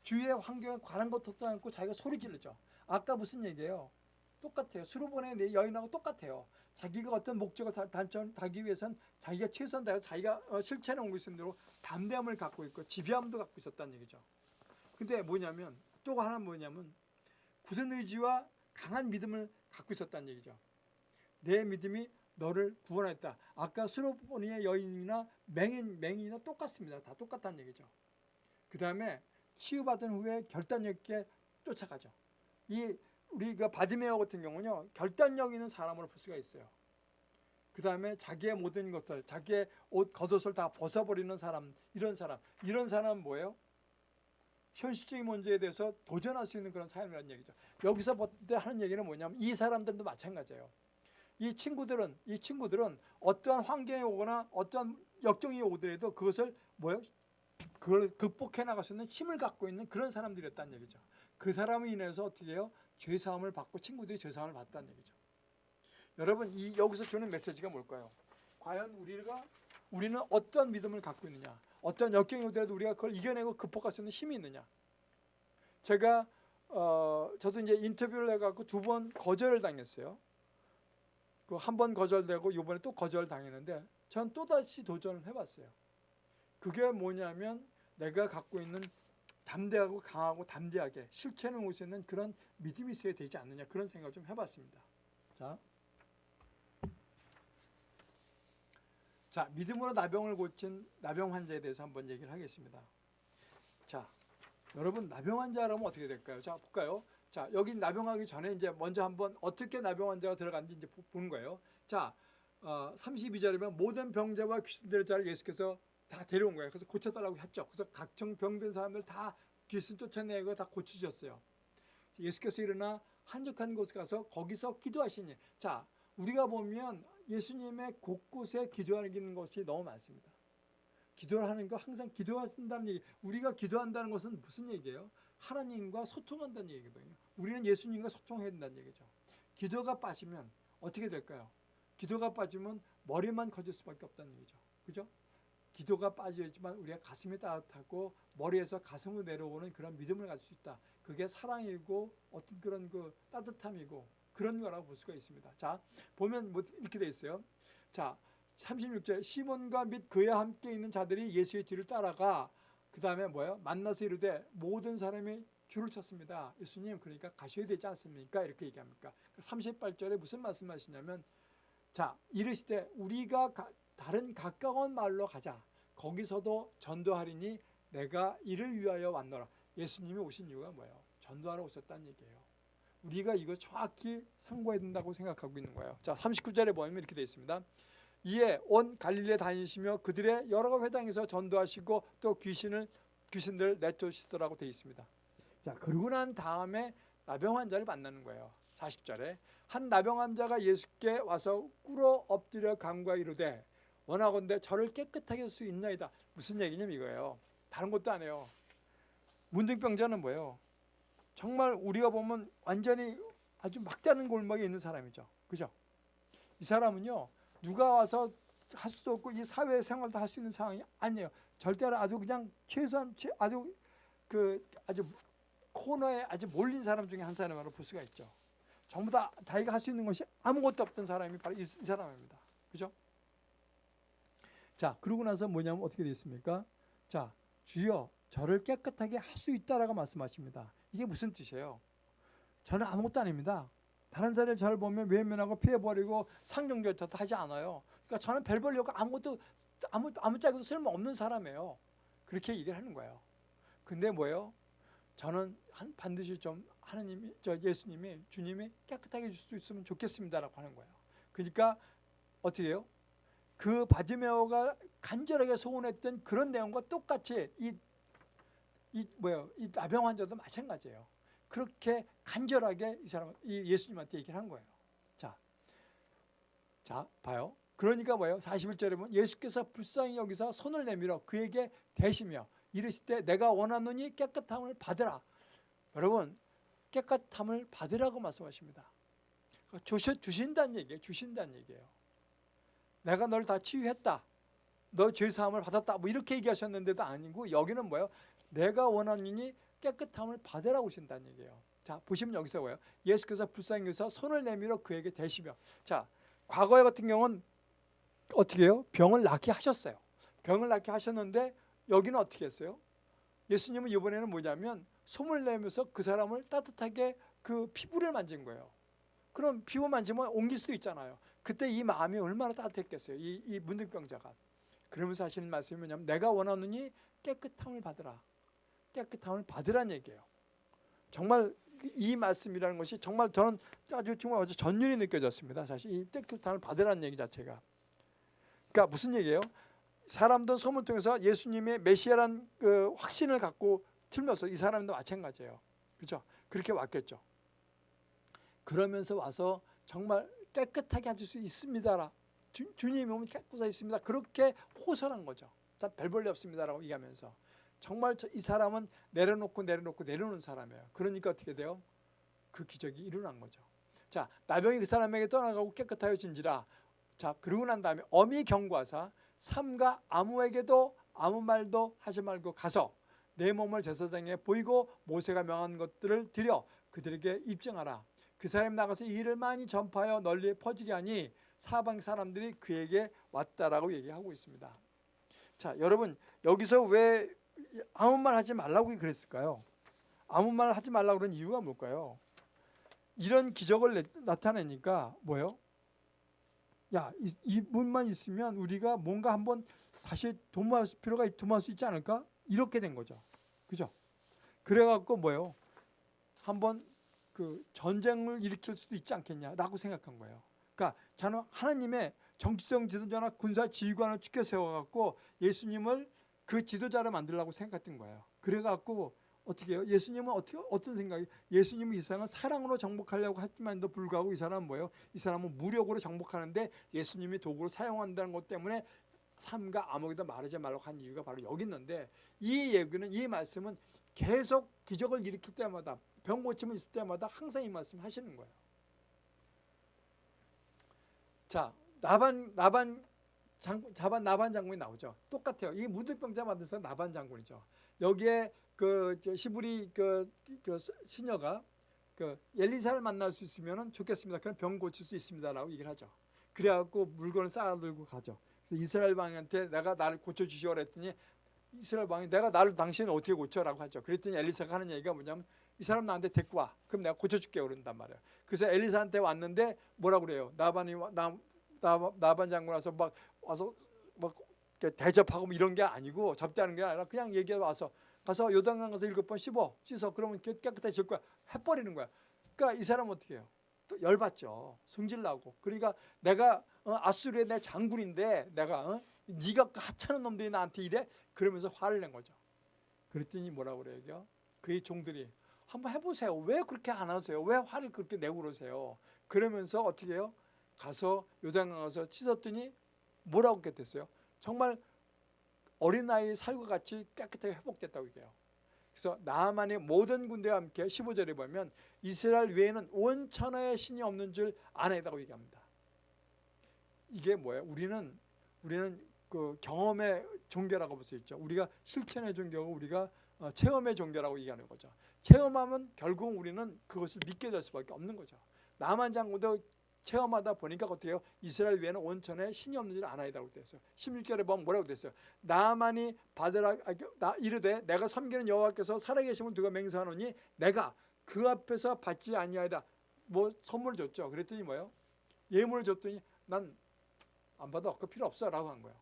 주위의 환경에 관한 것도 않고 자기가 소리 지르죠. 아까 무슨 얘기예요? 똑같아요. 수로보내 내 여인하고 똑같아요. 자기가 어떤 목적을 달성하기 위해선 자기가 최선 다해서 자기가 어, 옮길 수 있는 대로 담대함을 갖고 있고 지비함도 갖고 있었다는 얘기죠. 근데 뭐냐면 또 하나 뭐냐면 굳은 의지와 강한 믿음을 갖고 있었다는 얘기죠. 내 믿음이 너를 구원했다. 아까 수로보니의 여인이나 맹인, 맹인이나 똑같습니다. 다 똑같다는 얘기죠. 그 다음에 치유받은 후에 결단력 있게 쫓아가죠. 이 우리가 바디메어 같은 경우는요. 결단력 있는 사람으로 볼 수가 있어요. 그 다음에 자기의 모든 것들, 자기의 옷, 겉옷을 다 벗어버리는 사람, 이런 사람. 이런 사람은 뭐예요? 현실적인 문제에 대해서 도전할 수 있는 그런 삶이라는 얘기죠. 여기서 하는 얘기는 뭐냐면 이 사람들도 마찬가지예요. 이 친구들은 이 친구들은 어떠한 환경이 오거나 어떠한 역경이 오더라도 그것을 뭐요? 그걸 극복해 나갈 수 있는 힘을 갖고 있는 그런 사람들이었다는 얘기죠. 그 사람을 인해서 어떻게 해요? 죄 사함을 받고 친구들이 죄 사함을 받다는 얘기죠. 여러분 이 여기서 주는 메시지가 뭘까요? 과연 우리가 우리는 어떤 믿음을 갖고 있느냐? 어떤 역경이 오더라도 우리가 그걸 이겨내고 극복할 수 있는 힘이 있느냐? 제가 어, 저도 이제 인터뷰를 해갖고 두 번 거절을 당했어요. 그 한 번 거절되고 이번에 또 거절 당했는데 전 또다시 도전을 해봤어요. 그게 뭐냐면 내가 갖고 있는 담대하고 강하고 담대하게 실체는 올수 있는 그런 믿음이 있어야 되지 않느냐 그런 생각을 좀 해봤습니다. 자, 자 믿음으로 나병을 고친 나병 환자에 대해서 한번 얘기를 하겠습니다. 자, 여러분 나병 환자라면 어떻게 될까요? 자 볼까요? 자 여기 나병하기 전에 이제 먼저 한번 어떻게 나병 환자가 들어갔는지 이제 보는 거예요. 자, 어, 32절이면 모든 병자와 귀신들의 자를 예수께서 다 데려온 거예요. 그래서 고쳐달라고 했죠. 그래서 각종 병든 사람들 다 귀신 쫓아내고 다 고치셨어요. 예수께서 일어나 한적한 곳에 가서 거기서 기도하시니 자 우리가 보면 예수님의 곳곳에 기도하는 것이 너무 많습니다. 기도를 하는 거 항상 기도하신다는 얘기 우리가 기도한다는 것은 무슨 얘기예요? 하나님과 소통한다는 얘기거든요. 우리는 예수님과 소통해야 된다는 얘기죠. 기도가 빠지면 어떻게 될까요? 기도가 빠지면 머리만 커질 수밖에 없다는 얘기죠. 그죠? 기도가 빠져있지만 우리가 가슴이 따뜻하고 머리에서 가슴으로 내려오는 그런 믿음을 가질 수 있다. 그게 사랑이고 어떤 그런 그 따뜻함이고 그런 거라고 볼 수가 있습니다. 자, 보면 뭐 이렇게 돼 있어요. 자, 36절 시몬과 및 그와 함께 있는 자들이 예수의 뒤를 따라가 그 다음에 뭐예요? 만나서 이르되 모든 사람이 줄을 쳤습니다. 예수님 그러니까 가셔야 되지 않습니까? 이렇게 얘기합니까? 38절에 무슨 말씀하시냐면 자 이르시되 우리가 가, 다른 가까운 마을로 가자. 거기서도 전도하리니 내가 이를 위하여 왔노라. 예수님이 오신 이유가 뭐예요? 전도하러 오셨다는 얘기예요. 우리가 이거 정확히 상고해야 된다고 생각하고 있는 거예요. 자, 39절에 보면 이렇게 되어 있습니다. 이에 온 갈릴레 다니시며 그들의 여러 회당에서 전도하시고 또 귀신을 귀신들 내쫓으시더라고 되어 있습니다. 자 그러고 난 다음에 나병 환자를 만나는 거예요. 40절에 한 나병 환자가 예수께 와서 꿇어 엎드려 간과 이르되 원하건대 저를 깨끗하게 할 수 있나이다. 무슨 얘기냐면 이거예요. 다른 것도 아니에요. 문둥병자는 뭐예요? 정말 우리가 보면 완전히 아주 막다른 골목에 있는 사람이죠. 그죠? 이 사람은요. 누가 와서 할 수도 없고 이 사회 생활도 할 수 있는 상황이 아니에요. 절대로 아주 그냥 최소한 최- 아주 그 아주 코너에 아주 몰린 사람 중에 한 사람으로 볼 수가 있죠. 전부 다 자기가 할 수 있는 것이 아무것도 없던 사람이 바로 이, 이 사람입니다. 그죠? 자, 그러고 나서 뭐냐면 어떻게 되어 있습니까? 자, 주여 저를 깨끗하게 할 수 있다라고 말씀하십니다. 이게 무슨 뜻이에요? 저는 아무것도 아닙니다. 다른 사람을 저를 보면 외면하고 피해버리고 상종조차도 하지 않아요. 그러니까 저는 별볼 려고 아무것도 아무 아무짝에도 쓸모없는 사람이에요. 그렇게 얘기를 하는 거예요. 근데 뭐예요? 저는 한 반드시 좀 하나님이 저 예수님이 주님이 깨끗하게 해줄 수 있으면 좋겠습니다라고 하는 거예요. 그러니까 어떻게 해요? 그 바디메오가 간절하게 소원했던 그런 내용과 똑같이 이, 이 뭐예요? 이 나병 환자도 마찬가지예요. 그렇게 간절하게 이 사람 이 예수님한테 얘기를 한 거예요. 자, 자 봐요. 그러니까 뭐예요? 41절에 보면 예수께서 불쌍히 여기서 손을 내밀어 그에게 대시며 이르실 때 내가 원하노니 깨끗함을 받으라. 여러분 깨끗함을 받으라고 말씀하십니다. 주시, 주신다는 얘기예요. 주신다는 얘기예요. 내가 널 다 치유했다. 너 죄사함을 받았다. 뭐 이렇게 얘기하셨는데도 아니고 여기는 뭐예요? 내가 원하노니 깨끗함을 받으라고 하신다는 얘기예요. 자 보시면 여기서 뭐예요? 예수께서 불쌍히 여기서 손을 내밀어 그에게 대시며 자 과거에 같은 경우는 어떻게 해요? 병을 낫게 하셨어요. 병을 낫게 하셨는데 여기는 어떻게 했어요? 예수님은 이번에는 뭐냐면 손을 내면서 그 사람을 따뜻하게 그 피부를 만진 거예요. 그럼 피부 만지면 옮길 수도 있잖아요. 그때 이 마음이 얼마나 따뜻했겠어요. 이, 이 문득병자가. 그러면서 하시는 말씀이 뭐냐면 내가 원하느니 깨끗함을 받으라. 깨끗함을 받으란 얘기예요. 정말 이 말씀이라는 것이 정말 저는 아주 정말 아주 전율이 느껴졌습니다. 사실 이 깨끗함을 받으라는 얘기 자체가. 그러니까 무슨 얘기예요? 사람들 소문을 통해서 예수님의 메시아란 그 확신을 갖고 틀면서 이 사람도 마찬가지예요. 그렇죠? 그렇게 왔겠죠. 그러면서 와서 정말 깨끗하게 하실 수 있습니다라. 주, 주님이 오면 깨끗하게 있습니다. 그렇게 호소한 거죠. 다 별볼일 없습니다라고 얘기하면서 정말 저, 이 사람은 내려놓고 내려놓고 내려놓는 사람이에요. 그러니까 어떻게 돼요? 그 기적이 일어난 거죠. 자 나병이 그 사람에게 떠나가고 깨끗하여진지라. 자 그러고 난 다음에 어미 경과사 삼가 아무에게도 아무 말도 하지 말고 가서 내 몸을 제사장에 보이고 모세가 명한 것들을 드려 그들에게 입증하라. 그 사람이 나가서 이 일을 많이 전파하여 널리 퍼지게 하니 사방 사람들이 그에게 왔다라고 얘기하고 있습니다. 자, 여러분 여기서 왜 아무 말 하지 말라고 그랬을까요? 아무 말 하지 말라고 그런 이유가 뭘까요? 이런 기적을 나타내니까 뭐예요? 야, 이, 이분만 있으면 우리가 뭔가 한번 다시 도모할 필요가 도모할 수 있지 않을까? 이렇게 된 거죠. 그죠? 그래갖고 뭐예요? 한번 그 전쟁을 일으킬 수도 있지 않겠냐라고 생각한 거예요. 그러니까 저는 하나님의 정치적 지도자나 군사 지휘관을 축켜 세워갖고 예수님을 그 지도자를 만들려고 생각했던 거예요. 그래갖고 어떻게 해요? 예수님은 어떻게 어떤 생각이? 예수님은 이 사람은 사랑으로 정복하려고 했지만도 불구하고 이 사람은 뭐예요? 이 사람은 무력으로 정복하는데 예수님이 도구를 사용한다는 것 때문에 삼가 아무에게도 말하지 말라고 한 이유가 바로 여기 있는데 이 얘기는 이 말씀은 계속 기적을 일으킬 때마다 병 고침을 있을 때마다 항상 이 말씀 하시는 거예요. 자 나반 나반 장, 자반 나반 장군이 나오죠. 똑같아요. 이 무드병자 만든 사람 나반 장군이죠. 여기에 그 시부리 그, 그 시녀가 그 엘리사를 만날 수 있으면 좋겠습니다. 그럼 병 고칠 수 있습니다라고 얘기를 하죠. 그래갖고 물건을 쌓아들고 가죠. 그래서 이스라엘 왕한테 내가 나를 고쳐주시오 그랬더니 이스라엘 왕이 내가 나를 당신은 어떻게 고쳐라고 하죠. 그랬더니 엘리사가 하는 얘기가 뭐냐면 이 사람 나한테 데리고 와. 그럼 내가 고쳐줄게 그런단 말이에요. 그래서 엘리사한테 왔는데 뭐라 그래요? 나반이 나, 나, 나반 장군 와서 막 와서 막 대접하고 뭐 이런 게 아니고 접대하는 게 아니라 그냥 얘기해 와서 가서 요단강 가서 일곱 번 씹어 씻어 그러면 깨끗해질 거야 해버리는 거야. 그러니까 이 사람 어떻게 해요? 또 열받죠. 성질 나고. 그러니까 내가 어, 아수르의 내 장군인데 내가 어? 네가 하찮은 놈들이 나한테 이래? 그러면서 화를 낸 거죠. 그랬더니 뭐라고 그래요? 그의 종들이 한번 해보세요. 왜 그렇게 안 하세요? 왜 화를 그렇게 내고 그러세요? 그러면서 어떻게 해요? 가서 요단강 가서 씻었더니 뭐라고 했겠어요? 정말 어린아이 살과 같이 깨끗하게 회복됐다고 얘기해요. 그래서 나만의 모든 군대와 함께 15절에 보면 이스라엘 외에는 온 천하의 신이 없는 줄 아나이다고 얘기합니다. 이게 뭐예요? 우리는 우리는 그 경험의 종교라고 볼 수 있죠. 우리가 실천의 종교고 우리가 어, 체험의 종교라고 얘기하는 거죠. 체험하면 결국 우리는 그것을 믿게 될 수밖에 없는 거죠. 나만 장군도 체험하다 보니까 어떻게 해요? 이스라엘 외에는 온천에 신이 없는 줄 아나이다고 됐어요. 16절에 보면 뭐라고 됐어요? 나만이 받으라 아, 나 이르되 내가 섬기는 여호와께서 살아계심을 두고 맹세하노니 내가 그 앞에서 받지 아니하리라. 뭐 선물을 줬죠. 그랬더니 뭐예요? 예물을 줬더니 난 안 받아. 그 필요 없어 라고 한 거예요.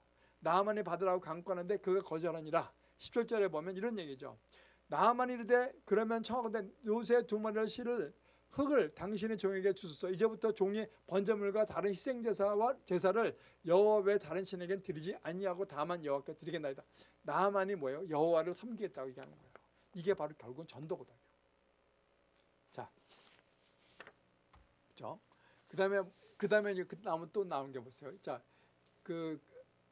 나만이 받으라고 강권하는데 그가 거절하니라. 17절에 보면 이런 얘기죠. 나만 이르되 그러면 청하건대 요새 두 마리의 실을 흙을 당신의 종에게 주소서 이제부터 종이 번제물과 다른 희생제사와 제사를 여호와의 다른 신에겐 드리지 아니하고 다만 여호와께 드리겠나이다. 나만이 뭐예요? 여호와를 섬기겠다고 얘기하는 거예요. 이게 바로 결국은 전도거든요. 자, 그죠? 그 다음에 그 다음에 이제 그 다음은 또 나온 게 보세요. 자, 그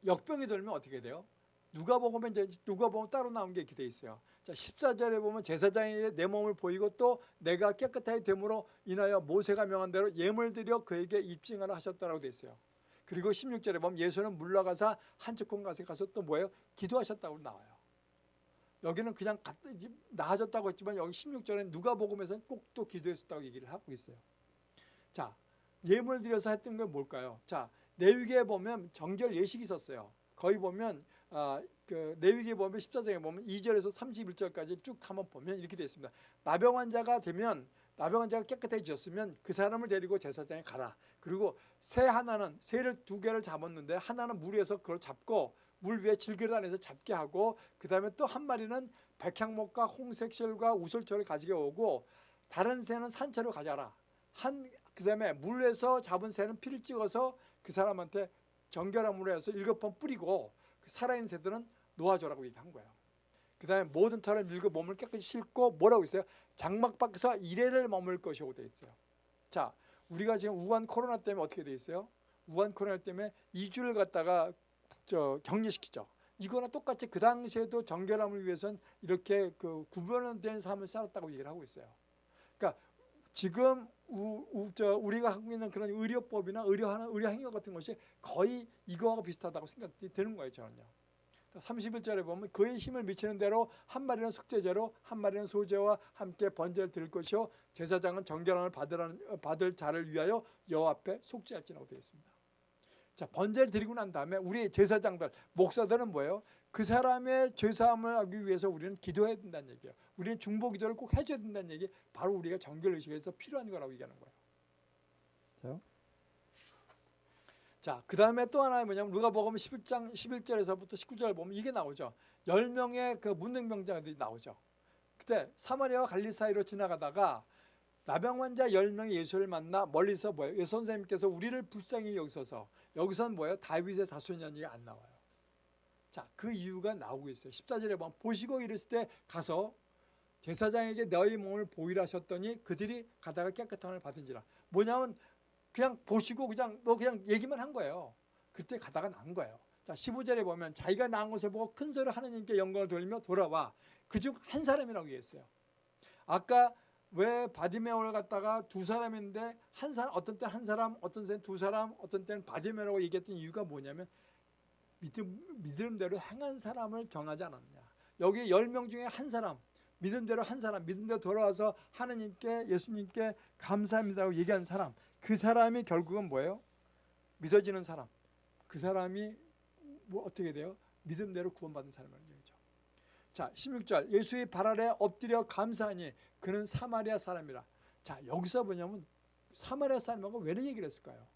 역병이 들면 어떻게 돼요? 누가 보면 이제 누가 보면 따로 나온 게 이렇게 돼 있어요. 자, 14절에 보면 제사장에게 내 몸을 보이고 또 내가 깨끗하게 됨으로 인하여 모세가 명한 대로 예물 드려 그에게 입증하라 하셨다라고 돼 있어요. 그리고 16절에 보면 예수는 물러가사 한쪽콩 가서 가서 또 뭐예요? 기도하셨다고 나와요. 여기는 그냥 나아졌다고 했지만 여기 16절에 누가 복음에서는 꼭 또 기도했었다고 얘기를 하고 있어요. 자, 예물 드려서 했던 건 뭘까요? 자, 내위기에 보면 정결 예식이 있었어요. 거기 보면 아, 그 내위기에 보면 14장에 보면 2절에서 31절까지 쭉 한번 보면 이렇게 되어 있습니다. 나병 환자가 되면 나병 환자가 깨끗해졌으면 그 사람을 데리고 제사장에 가라. 그리고 새 하나는 새를 두 개를 잡았는데 하나는 물 위에서 그걸 잡고 물 위에 질그릇 안에서 잡게 하고 그 다음에 또 한 마리는 백향목과 홍색실과 우설초를 가지고 오고 다른 새는 산채로 가져라. 한 그 다음에 물에서 잡은 새는 피를 찍어서 그 사람한테 정결함으로 해서 일곱 번 뿌리고 그 살아있는 새들은 놓아줘라고 얘기한 거예요. 그 다음에 모든 털을 밀고 몸을 깨끗이 씻고 뭐라고 있어요? 장막 밖에서 이래를 머물 것이라고 되어 있어요. 자, 우리가 지금 우한 코로나 때문에 어떻게 되어 있어요? 우한 코로나 때문에 2주를 갖다가 저 격리시키죠. 이거나 똑같이 그 당시에도 정결함을 위해서는 이렇게 그 구별된 삶을 살았다고 얘기를 하고 있어요. 그러니까 지금 우, 우, 저 우리가 하고 있는 그런 의료법이나 의료하는 의료 행위 같은 것이 거의 이거하고 비슷하다고 생각이 드는 거예요, 저는요. 31절에 보면 그의 힘을 미치는 대로 한 마리는 속죄제로 한 마리는 소제와 함께 번제를 드릴 것이요 제사장은 정결함을 받으라는, 받을 자를 위하여 여호와 앞에 속죄할지라고 되어 있습니다. 자 번제를 드리고 난 다음에 우리 제사장들 목사들은 뭐예요? 그 사람의 죄사함을 하기 위해서 우리는 기도해야 된다는 얘기예요. 우리는 중보 기도를 꼭 해줘야 된다는 얘기 바로 우리가 정결의식에서 필요한 거라고 얘기하는 거예요. 자요. 자, 그 다음에 또 하나 뭐냐면 누가 보면 11장 11절에서부터 19절 보면 이게 나오죠. 10명의 그 문능병자들이 나오죠. 그때 사마리아와 갈리 사이로 지나가다가 나병 환자 10명이 예수를 만나 멀리서 뭐예요? 예 선생님께서 우리를 불쌍히 여기서서 여기서는 뭐예요? 다윗의 자손이라는 안 나와요. 자, 그 이유가 나오고 있어요. 14절에 보면 보시고 이르실 때 가서 제사장에게 너희 몸을 보이라 하셨더니 그들이 가다가 깨끗함을 받은지라. 뭐냐면 그냥 보시고 그냥 너 그냥 얘기만 한 거예요. 그때 가다가 난 거예요. 자 15절에 보면 자기가 낳은 것을 보고 큰 소리로 하나님께 영광을 돌리며 돌아와 그중 한 사람이라고 얘기했어요. 아까 왜 바디메오를 갖다가 두 사람인데 한 사람 어떤 때 한 사람 어떤 때는 두 사람 어떤 때는 바디메오라고 얘기했던 이유가 뭐냐면 믿음, 믿음대로 행한 사람을 정하지 않았냐. 여기 열명 중에 한 사람 믿음대로 한 사람 믿음대로 돌아와서 하나님께 예수님께 감사합니다라고 얘기한 사람 그 사람이 결국은 뭐예요? 믿어지는 사람. 그 사람이 뭐 어떻게 돼요? 믿음대로 구원받은 얘기죠. 자, 16절. 예수의 발 아래 엎드려 감사하니 그는 사마리아 사람이라. 자, 여기서 뭐냐면 사마리아 사람하고 왜 이런 얘기를 했을까요?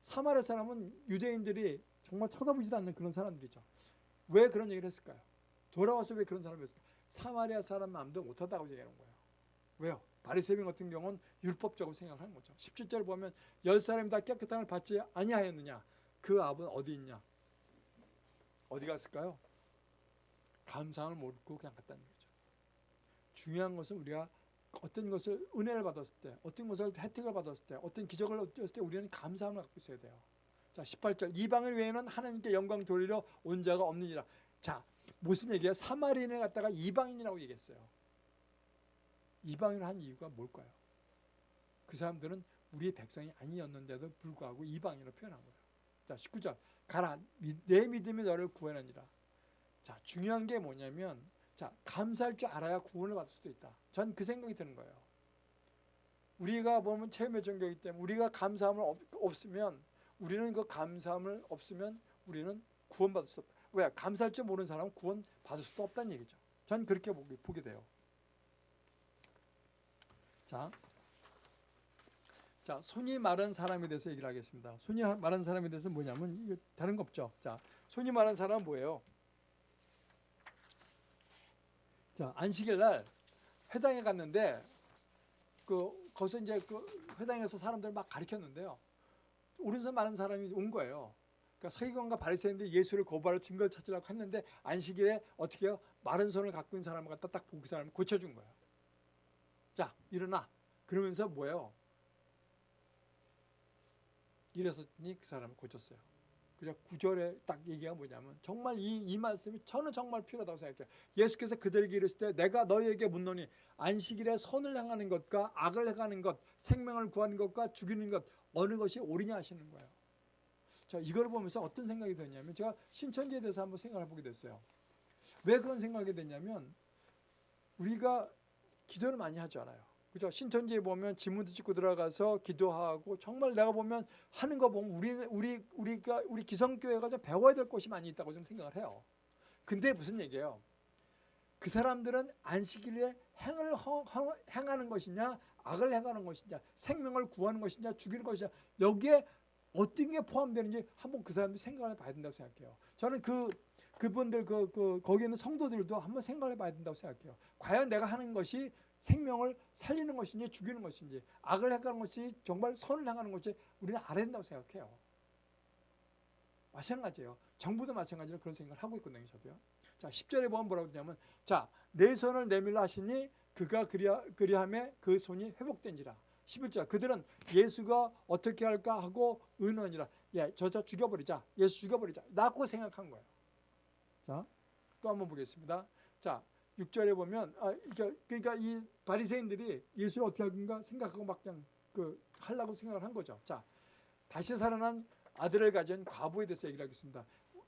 사마리아 사람은 유대인들이 정말 쳐다보지도 않는 그런 사람들이죠. 왜 그런 얘기를 했을까요? 돌아와서 왜 그런 사람을 했을까요? 사마리아 사람 마음도 못하다고 얘기하는 거예요. 왜요? 바리새인 같은 경우는 율법적으로 생각을 하는 거죠. 17절 보면 열 사람이 다 깨끗함을 받지 아니하였느냐? 그 압은 어디 있냐? 어디 갔을까요? 감상을 모르고 그냥 갔다는 거죠. 중요한 것은 우리가 어떤 것을 은혜를 받았을 때, 어떤 것을 혜택을 받았을 때, 어떤 기적을 얻었을 때 우리는 감사함을 갖고 있어야 돼요. 자, 18절. 이방인 외에는 하나님께 영광 돌리려 온 자가 없느니라. 자, 무슨 얘기야? 사마리인을 갖다가 이방인이라고 얘기했어요. 이방인을 한 이유가 뭘까요? 그 사람들은 우리의 백성이 아니었는데도 불구하고 이방인으로 표현한 거예요. 자, 19절. 가라. 내 믿음이 너를 구원하니라. 자, 중요한 게 뭐냐면 자, 감사할 줄 알아야 구원을 받을 수도 있다. 전 그 생각이 드는 거예요. 우리가 보면 체험의 종교이기 때문에 우리가 감사함을 없, 없으면 우리는 그 감사함을 없으면 우리는 구원받을 수 없다. 왜? 감사할 줄 모르는 사람은 구원받을 수도 없다는 얘기죠. 전 그렇게 보게, 보게 돼요. 자, 자, 손이 마른 사람에 대해서 얘기를 하겠습니다. 손이 마른 사람에 대해서 뭐냐면 이거 다른 거 없죠. 자, 손이 마른 사람은 뭐예요? 자, 안식일 날 회당에 갔는데 그 거기서 이제 그 회당에서 사람들 막 가르쳤는데요. 오른손 마른 사람이 온 거예요. 그러니까 서기관과 바리새인들이 예수를 고발할 증거를 찾으려고 했는데 안식일에 어떻게 해요? 마른 손을 갖고 있는 사람을 갖다 딱 보고 그 사람을 고쳐준 거예요. 자, 일어나. 그러면서 뭐예요? 이랬더니 그 사람을 고쳤어요. 그냥 구절에 딱 얘기가 뭐냐면 정말 이, 이 말씀이 저는 정말 필요하다고 생각해요. 예수께서 그들에게 이르실 때 내가 너희에게 묻노니 안식일에 선을 행하는 것과 악을 행하는 것, 생명을 구하는 것과 죽이는 것 어느 것이 옳으냐 하시는 거예요. 자, 이걸 보면서 어떤 생각이 드냐면 제가 신천지에 대해서 한번 생각을 해보게 됐어요. 왜 그런 생각이 됐냐면 우리가 기도를 많이 하지 않아요. 그죠? 신천지에 보면 지문도 찍고 들어가서 기도하고 정말 내가 보면 하는 거 보면 우리 우리 우리가 우리 기성교회가 좀 배워야 될 것이 많이 있다고 좀 생각을 해요. 근데 무슨 얘기예요? 그 사람들은 안식일에 행을 허, 허, 행하는 것이냐, 악을 행하는 것이냐, 생명을 구하는 것이냐, 죽이는 것이냐 여기에 어떤 게 포함되는지 한번 그 사람들이 생각을 해봐야 된다고 생각해요. 저는 그 그분들 그, 그 거기 있는 성도들도 한번 생각을 해봐야 된다고 생각해요. 과연 내가 하는 것이 생명을 살리는 것인지 죽이는 것인지 악을 행하는 것이 정말 선을 행하는 것이 우리는 알아야 된다고 생각해요. 마찬가지예요. 정부도 마찬가지로 그런 생각을 하고 있거든요. 저도요. 자, 10절에 보면 뭐라고 되냐면 자, 내 손을 내밀라 하시니 그가 그리하, 그리함에 그 손이 회복된지라. 11절 그들은 예수가 어떻게 할까 하고 의논이라. 예, 저자 죽여버리자. 예수 죽여버리자. 라고 생각한 거예요. 자, 또 한번 보겠습니다. 자, 6절에 보면 아, 그러니까, 그러니까 이 바리새인들이 예수를 어떻게 할 건가 생각하고 막 그냥 그 하려고 생각을 한 거죠. 자, 다시 살아난 아들을 가진 과부에 대해서 얘기를 하겠습니다.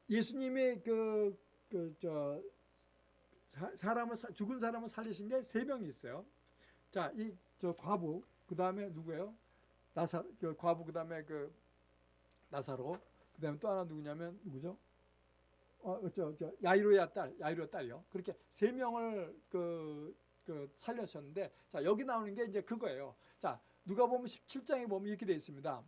예수님의 그 그 저 사람을 죽은 사람을 살리신 게 세 명이 있어요. 자, 이 저 과부 그 다음에 누구예요? 나사 그 과부 그 다음에 그 나사로 그 다음에 또 하나 누구냐면 누구죠? 어, 저, 저 야이로의 딸, 야이로의 딸이요. 그렇게 세 명을 그, 그 살려셨는데, 자 여기 나오는 게 이제 그거예요. 자 누가 보면 17장에 보면 이렇게 되어 있습니다.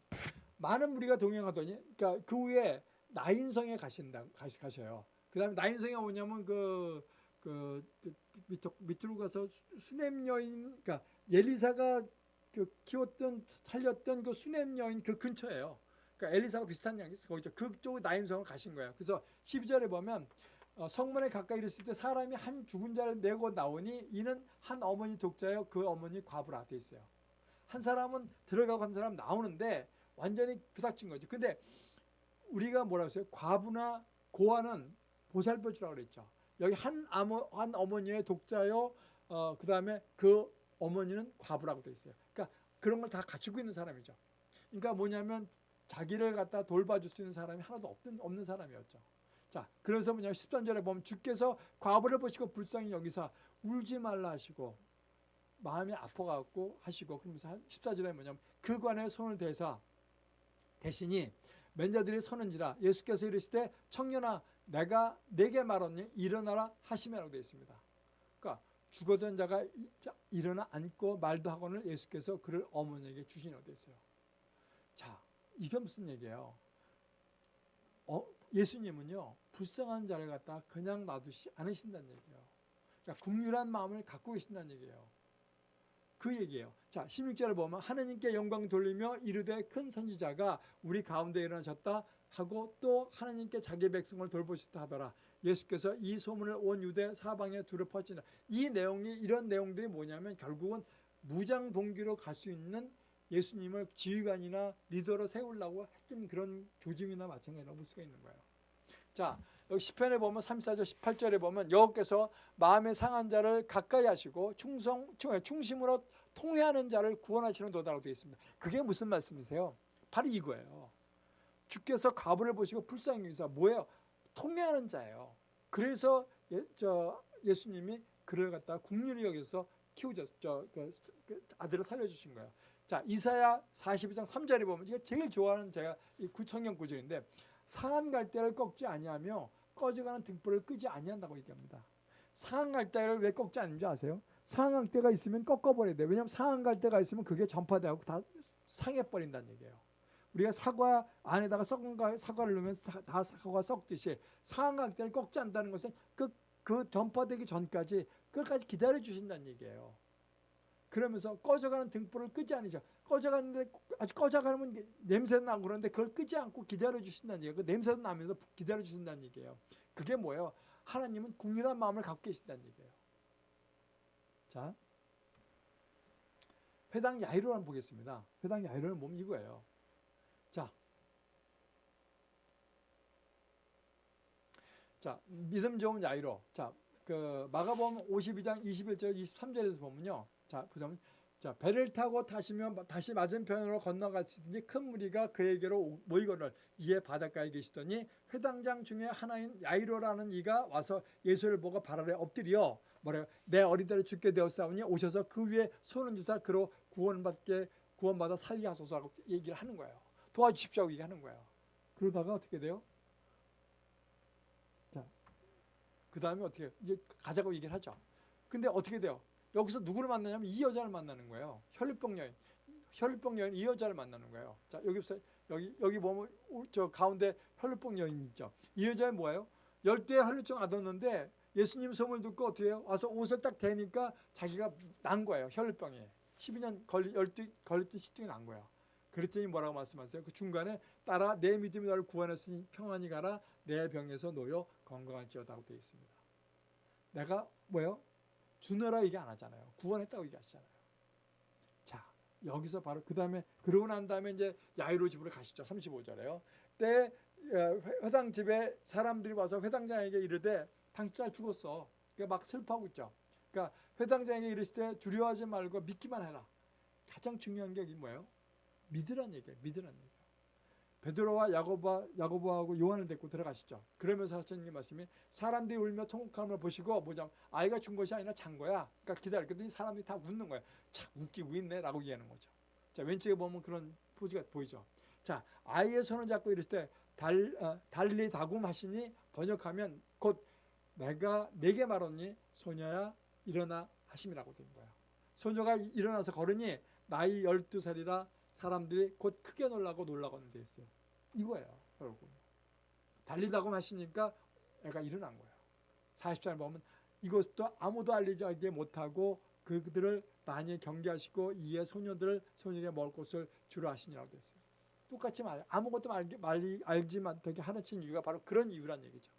많은 무리가 동행하더니, 그러니까 그 후에 나인성에 가신다, 가시, 가셔요. 그 다음에 나인성이 뭐냐면 그, 그, 그 밑으로, 밑으로 가서 수냄 여인, 그러니까 엘리사가 그 키웠던 살렸던 그 수냄 여인 그 근처예요. 그러니까 엘리사가 비슷한 양이 있어. 거기죠. 그쪽 나인성을 가신 거예요. 그래서 12절에 보면 어, 성문에 가까이 이르을 때 사람이 한 죽은 자를 내고 나오니 이는 한 어머니 독자여 그 어머니 과부라 돼 있어요. 한 사람은 들어가고 한 사람 나오는데 완전히 부닥친 거죠. 근데 우리가 뭐라고 했어요? 과부나 고아는 보살펴 주라고 그랬죠. 여기 한, 아모, 한 어머니의 독자요. 어, 그 다음에 그 어머니는 과부라고 돼 있어요. 그러니까 그런 걸 다 갖추고 있는 사람이죠. 그러니까 뭐냐면 자기를 갖다 돌봐줄 수 있는 사람이 하나도 없는, 없는 사람이었죠. 자, 그래서 뭐냐 13절에 보면 주께서 과부를 보시고 불쌍히 여기서 울지 말라 하시고 마음이 아파갖고 하시고 그러면서 14절에 뭐냐면 그 관에 손을 대사 대신이 맨자들이 서는지라 예수께서 이르시되 청년아 내가 내게 말하니 일어나라 하시매라고 되어 있습니다. 그러니까 죽어던 자가 일어나 앉고 말도 하고는 예수께서 그를 어머니에게 주시라고 있어요. 자, 이게 무슨 얘기예요? 어, 예수님은요 불쌍한 자를 갖다 그냥 놔두시 않으신다는 얘기예요. 그러니까 국률한 마음을 갖고 계신다는 얘기예요. 그 얘기예요. 자, 16절을 보면 하나님께 영광 돌리며 이르되 큰 선지자가 우리 가운데 일어나셨다 하고 또 하나님께 자기 백성을 돌보시다 하더라. 예수께서 이 소문을 온 유대 사방에 두루 퍼지나 이 내용이 이런 내용들이 뭐냐면 결국은 무장봉기로 갈 수 있는 예수님을 지휘관이나 리더로 세우려고 했던 그런 조짐이나 마찬가지라고 볼 수가 있는 거예요. 자, 여기 10편에 보면 34절 18절에 보면 여호께서 마음의 상한 자를 가까이 하시고 충성 충심으로 통회하는 자를 구원하시는 도다라고 되어 있습니다. 그게 무슨 말씀이세요? 바로 이거예요. 주께서 과부를 보시고 불쌍히 여기서 뭐예요? 통회하는 자예요. 그래서 예, 저 예수님이 그를 갖다 국률이 여기서 키우죠. 저, 그, 그 아들을 살려주신 거예요. 자 이사야 42장 3절에 보면 이게 제일 좋아하는 제가 이 구청경 구절인데 상한 갈대를 꺾지 아니하며 꺼져가는 등불을 끄지 아니한다고 얘기합니다. 상한 갈대를 왜 꺾지 않는지 아세요? 상한 갈대가 있으면 꺾어버려야 돼요. 왜냐하면 상한 갈대가 있으면 그게 전파되고 다 상해버린다는 얘기예요. 우리가 사과 안에다가 썩은 사과를 넣으면 다 사과가 썩듯이 상한 갈대를 꺾지 않는다는 것은 그, 그 전파되기 전까지 끝까지 기다려 주신다는 얘기예요. 그러면서 꺼져가는 등불을 끄지 않으죠. 꺼져가는데 아주 꺼져가면 냄새 나고 그러는데 그걸 끄지 않고 기다려 주신다는 얘기예요. 그 냄새도 나면서 기다려 주신다는 얘기예요. 그게 뭐예요? 하나님은 국률한 마음을 갖고 계신다는 얘기예요. 자, 회당 야이로를 한번 보겠습니다. 회당 야이로는 몸 이거예요. 자, 자 믿음 좋은 야이로. 자, 그 마가복음 52장 21절 23절에서 보면요. 자, 보자면 자, 배를 타고 타시면 다시 맞은편으로 건너가시더니 큰 무리가 그에게로 모이거늘 이에 바닷가에 계시더니 회당장 중에 하나인 야이로라는 이가 와서 예수를 보고 발 아래 엎드려 뭐래요? 내 어린애를 죽게 되었사오니 오셔서 그 위에 손을 주사 그로 구원받게 구원받아 살게 하소서라고 얘기를 하는 거예요. 도와주십시오 얘기하는 거예요. 그러다가 어떻게 돼요? 자, 그 다음에 어떻게 이제 가자고 얘기를 하죠. 근데 어떻게 돼요? 여기서 누구를 만나냐면 이 여자를 만나는 거예요. 혈류병 여인. 혈류병 여인 이 여자를 만나는 거예요. 자, 여기서 여기 여기 보면 저 가운데 혈류병 여인 있죠. 이 여자는 뭐예요? 열대 혈류증 앓았는데 예수님 소문을 듣고 어떻게 해요? 와서 옷을 딱 대니까 자기가 난 거예요. 혈류병에. 12년 걸리 열두 걸렸던 시증이 난 거야. 그랬더니 뭐라고 말씀하세요? 그 중간에 따라 내 믿음이 너를 구원했으니 평안히 가라 내 병에서 놓여 건강할지어다고 되어 있습니다. 내가 뭐예요? 주너라 얘기 안 하잖아요. 구원했다고 얘기하시잖아요. 자, 여기서 바로 그 다음에 그러고 난 다음에 이제 야이로 집으로 가시죠. 35절에요. 때 회당 집에 사람들이 와서 회당장에게 이르되 당신 잘 죽었어. 그러니까 막 슬퍼하고 있죠. 그러니까 회당장에게 이르실 때 두려워하지 말고 믿기만 해라. 가장 중요한 게 뭐예요? 믿으란 얘기예요. 믿으란 얘기예요. 베드로와 야고보, 야고보하고 요한을 데리고 들어가시죠. 그러면서 하시는 말씀이 사람들이 울며 통곡함을 보시고 뭐냐 아이가 준 것이 아니라 잔 거야. 그러니까 기다렸더니 사람들이 다 웃는 거야. 참 웃기고 있네 라고 얘기하는 거죠. 자 왼쪽에 보면 그런 포즈가 보이죠. 자 아이의 손을 잡고 이랬을 때 달, 어, 달리 다굼하시니 번역하면 곧 내가 내게 말하니 소녀야 일어나 하심이라고 된 거야. 소녀가 일어나서 걸으니 나이 12살이라 사람들이 곧 크게 놀라고 놀라고는 돼 있어요. 이거예요, 여러분. 달리다고 하시니까 애가 일어난 거예요. 40절 보면 이것도 아무도 알리지 못하고 그들을 많이 경계하시고 이에 소녀들을 소녀에게 먹을 것을 주로 하시니라고 되어 있어요. 똑같이 말 아무것도 알기, 말리, 알지 못하게 하는 이유가 바로 그런 이유란 얘기죠.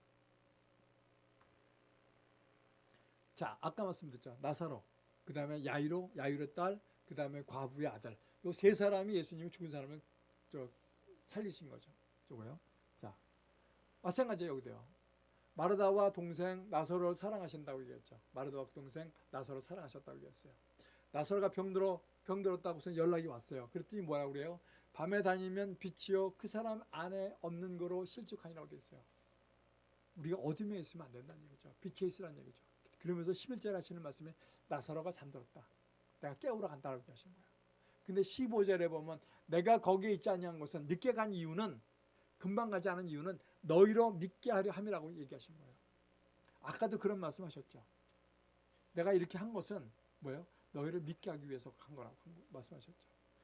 자, 아까 말씀드렸죠. 나사로, 그 다음에 야이로, 야이로의 딸, 그 다음에 과부의 아들. 요 세 사람이 예수님이 죽은 사람을 저 살리신 거죠. 저거요. 자, 마찬가지예요 여기도요. 마르다와 동생 나서로를 사랑하신다고 얘기했죠. 마르다와 동생 나서로 사랑하셨다고 얘기했어요. 나서로가 병들어 병들었다고 해서 연락이 왔어요. 그랬더니 뭐라고 그래요? 밤에 다니면 빛이요 그 사람 안에 없는 거로 실족하니라고 돼 있어요. 우리가 어둠에 있으면 안 된다는 얘기죠. 빛에 있으라는 얘기죠. 그러면서 11절 하시는 말씀에 나사로가 잠들었다. 내가 깨우러 간다고 하신 거예요. 근데 15절에 보면 내가 거기에 있지 아니한 것은 늦게 간 이유는 금방 가지 않은 이유는 너희로 믿게 하려 함이라고 얘기하신 거예요. 아까도 그런 말씀하셨죠. 내가 이렇게 한 것은 뭐예요? 너희를 믿게 하기 위해서 한 거라고 말씀하셨죠.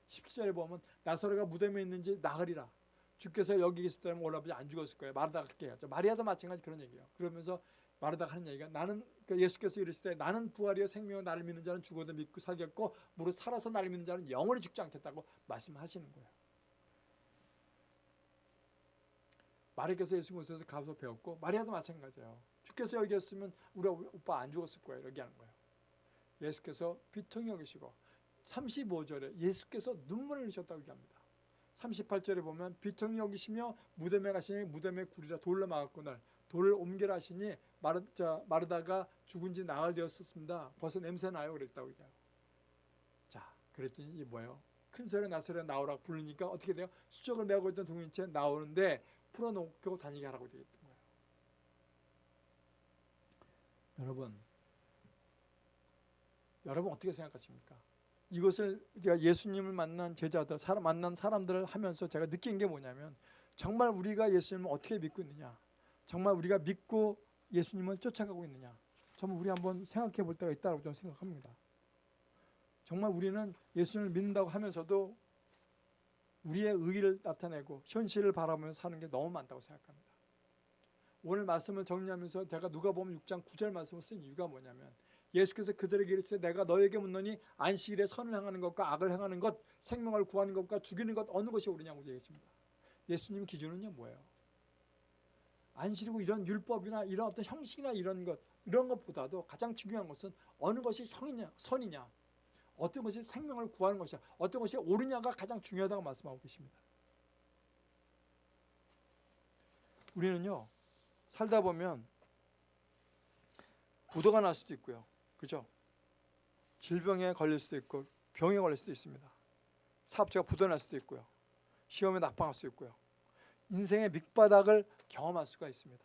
17절에 보면 나사로가 무덤에 있는지 나으리라. 주께서 여기 계셨다면 올라보지 안 죽었을 거예요. 마르다가 그렇게 했죠. 마리아도 마찬가지 그런 얘기예요. 그러면서 마르다가 하는 얘기가 나는 그러니까 예수께서 이르실 때 나는 부활이요 생명을 나를 믿는 자는 죽어도 믿고 살겠고 무릇 살아서 나를 믿는 자는 영원히 죽지 않겠다고 말씀하시는 거예요. 마리아께서 예수 모습에서 가서 배웠고 마리아도 마찬가지예요. 주께서 여기 였으면 우리 오빠 안 죽었을 거예요. 이렇게 하는 거예요. 예수께서 비통히 여기시고 35절에 예수께서 눈물을 흘리셨다고 얘기합니다. 38절에 보면 비통이 여기시며 무덤에 가시니 무덤에 굴이라 돌로 막았거늘 돌을 옮겨라 하시니 마르, 자, 마르다가 죽은 지 나흘 되었었습니다. 벌써 냄새 나요 그랬다고 얘기해요. 자 그랬더니 이 뭐예요? 큰 소리 나소리 나오라 부르니까 어떻게 돼요? 수적을 메고 있던 동인체 나오는데 풀어놓고 다니게 하라고 되겠던 거예요. 여러분 여러분 어떻게 생각하십니까? 이것을 제가 예수님을 만난 제자들, 사람 만난 사람들을 하면서 제가 느낀 게 뭐냐면 정말 우리가 예수님을 어떻게 믿고 있느냐, 정말 우리가 믿고 예수님을 쫓아가고 있느냐, 정말 우리 한번 생각해 볼 때가 있다고 저는 생각합니다. 정말 우리는 예수님을 믿는다고 하면서도 우리의 의의를 나타내고 현실을 바라보면서 사는 게 너무 많다고 생각합니다. 오늘 말씀을 정리하면서 제가 누가 보면 6장 9절 말씀을 쓴 이유가 뭐냐면 예수께서 그들에게 이르시되 내가 너에게 묻노니 안식일에 선을 행하는 것과 악을 행하는 것 생명을 구하는 것과 죽이는 것 어느 것이 옳으냐고 얘기했습니다. 예수님 기준은요 뭐예요? 안식이고 이런 율법이나 이런 어떤 형식이나 이런 것 이런 것보다도 가장 중요한 것은 어느 것이 형이냐 선이냐 어떤 것이 생명을 구하는 것이냐 어떤 것이 옳으냐가 가장 중요하다고 말씀하고 계십니다. 우리는요 살다 보면 부도가 날 수도 있고요. 그죠? 질병에 걸릴 수도 있고 병에 걸릴 수도 있습니다. 사업자가 부도날 수도 있고요. 시험에 낙방할 수 있고요. 인생의 밑바닥을 경험할 수가 있습니다.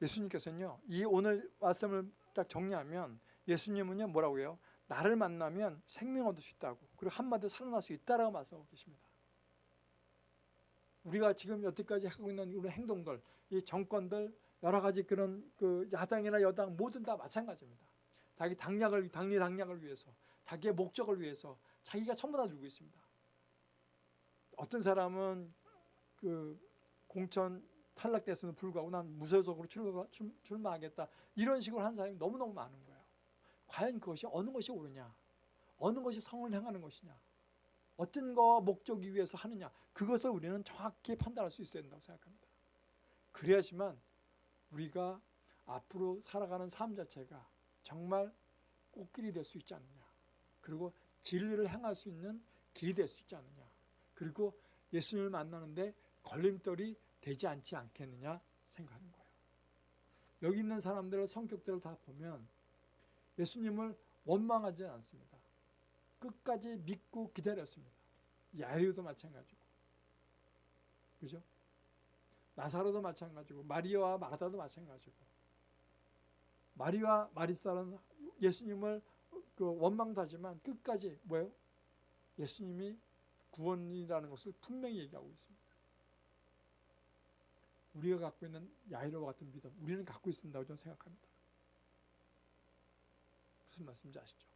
예수님께서는요. 이 오늘 말씀을 딱 정리하면 예수님은요. 뭐라고 해요? 나를 만나면 생명 얻을 수 있다고 그리고 한마디로 살아날 수 있다라고 말씀하고 계십니다. 우리가 지금 여태까지 하고 있는 우리 행동들, 이 정권들 여러 가지 그런 그 야당이나 여당 모든 다 마찬가지입니다. 자기 당략을 당리 당략을 위해서 자기의 목적을 위해서 자기가 전부 다 누고 있습니다. 어떤 사람은 그 공천 탈락됐음에도 불구하고 난 무소속으로 출마, 출마하겠다. 이런 식으로 한 사람이 너무너무 많은 거예요. 과연 그것이 어느 것이 옳으냐? 어느 것이 성을 향하는 것이냐? 어떤 거 목적이 위해서 하느냐? 그것을 우리는 정확히 판단할 수 있어야 된다고 생각합니다. 그래야지만 우리가 앞으로 살아가는 삶 자체가 정말 꽃길이 될 수 있지 않느냐? 그리고 진리를 향할 수 있는 길이 될 수 있지 않느냐 그리고 예수님을 만나는데 걸림돌이 되지 않지 않겠느냐 생각하는 거예요. 여기 있는 사람들의 성격들을 다 보면 예수님을 원망하지 않습니다. 끝까지 믿고 기다렸습니다. 야리오도 마찬가지고. 그죠? 나사로도 마찬가지고 마리아와 마르다도 마찬가지고. 마리와 마리사는 예수님을 그 원망도 하지만 끝까지 뭐예요? 예수님이 구원이라는 것을 분명히 얘기하고 있습니다. 우리가 갖고 있는 야이로와 같은 믿음, 우리는 갖고 있습니다고 저는 생각합니다. 무슨 말씀인지 아시죠?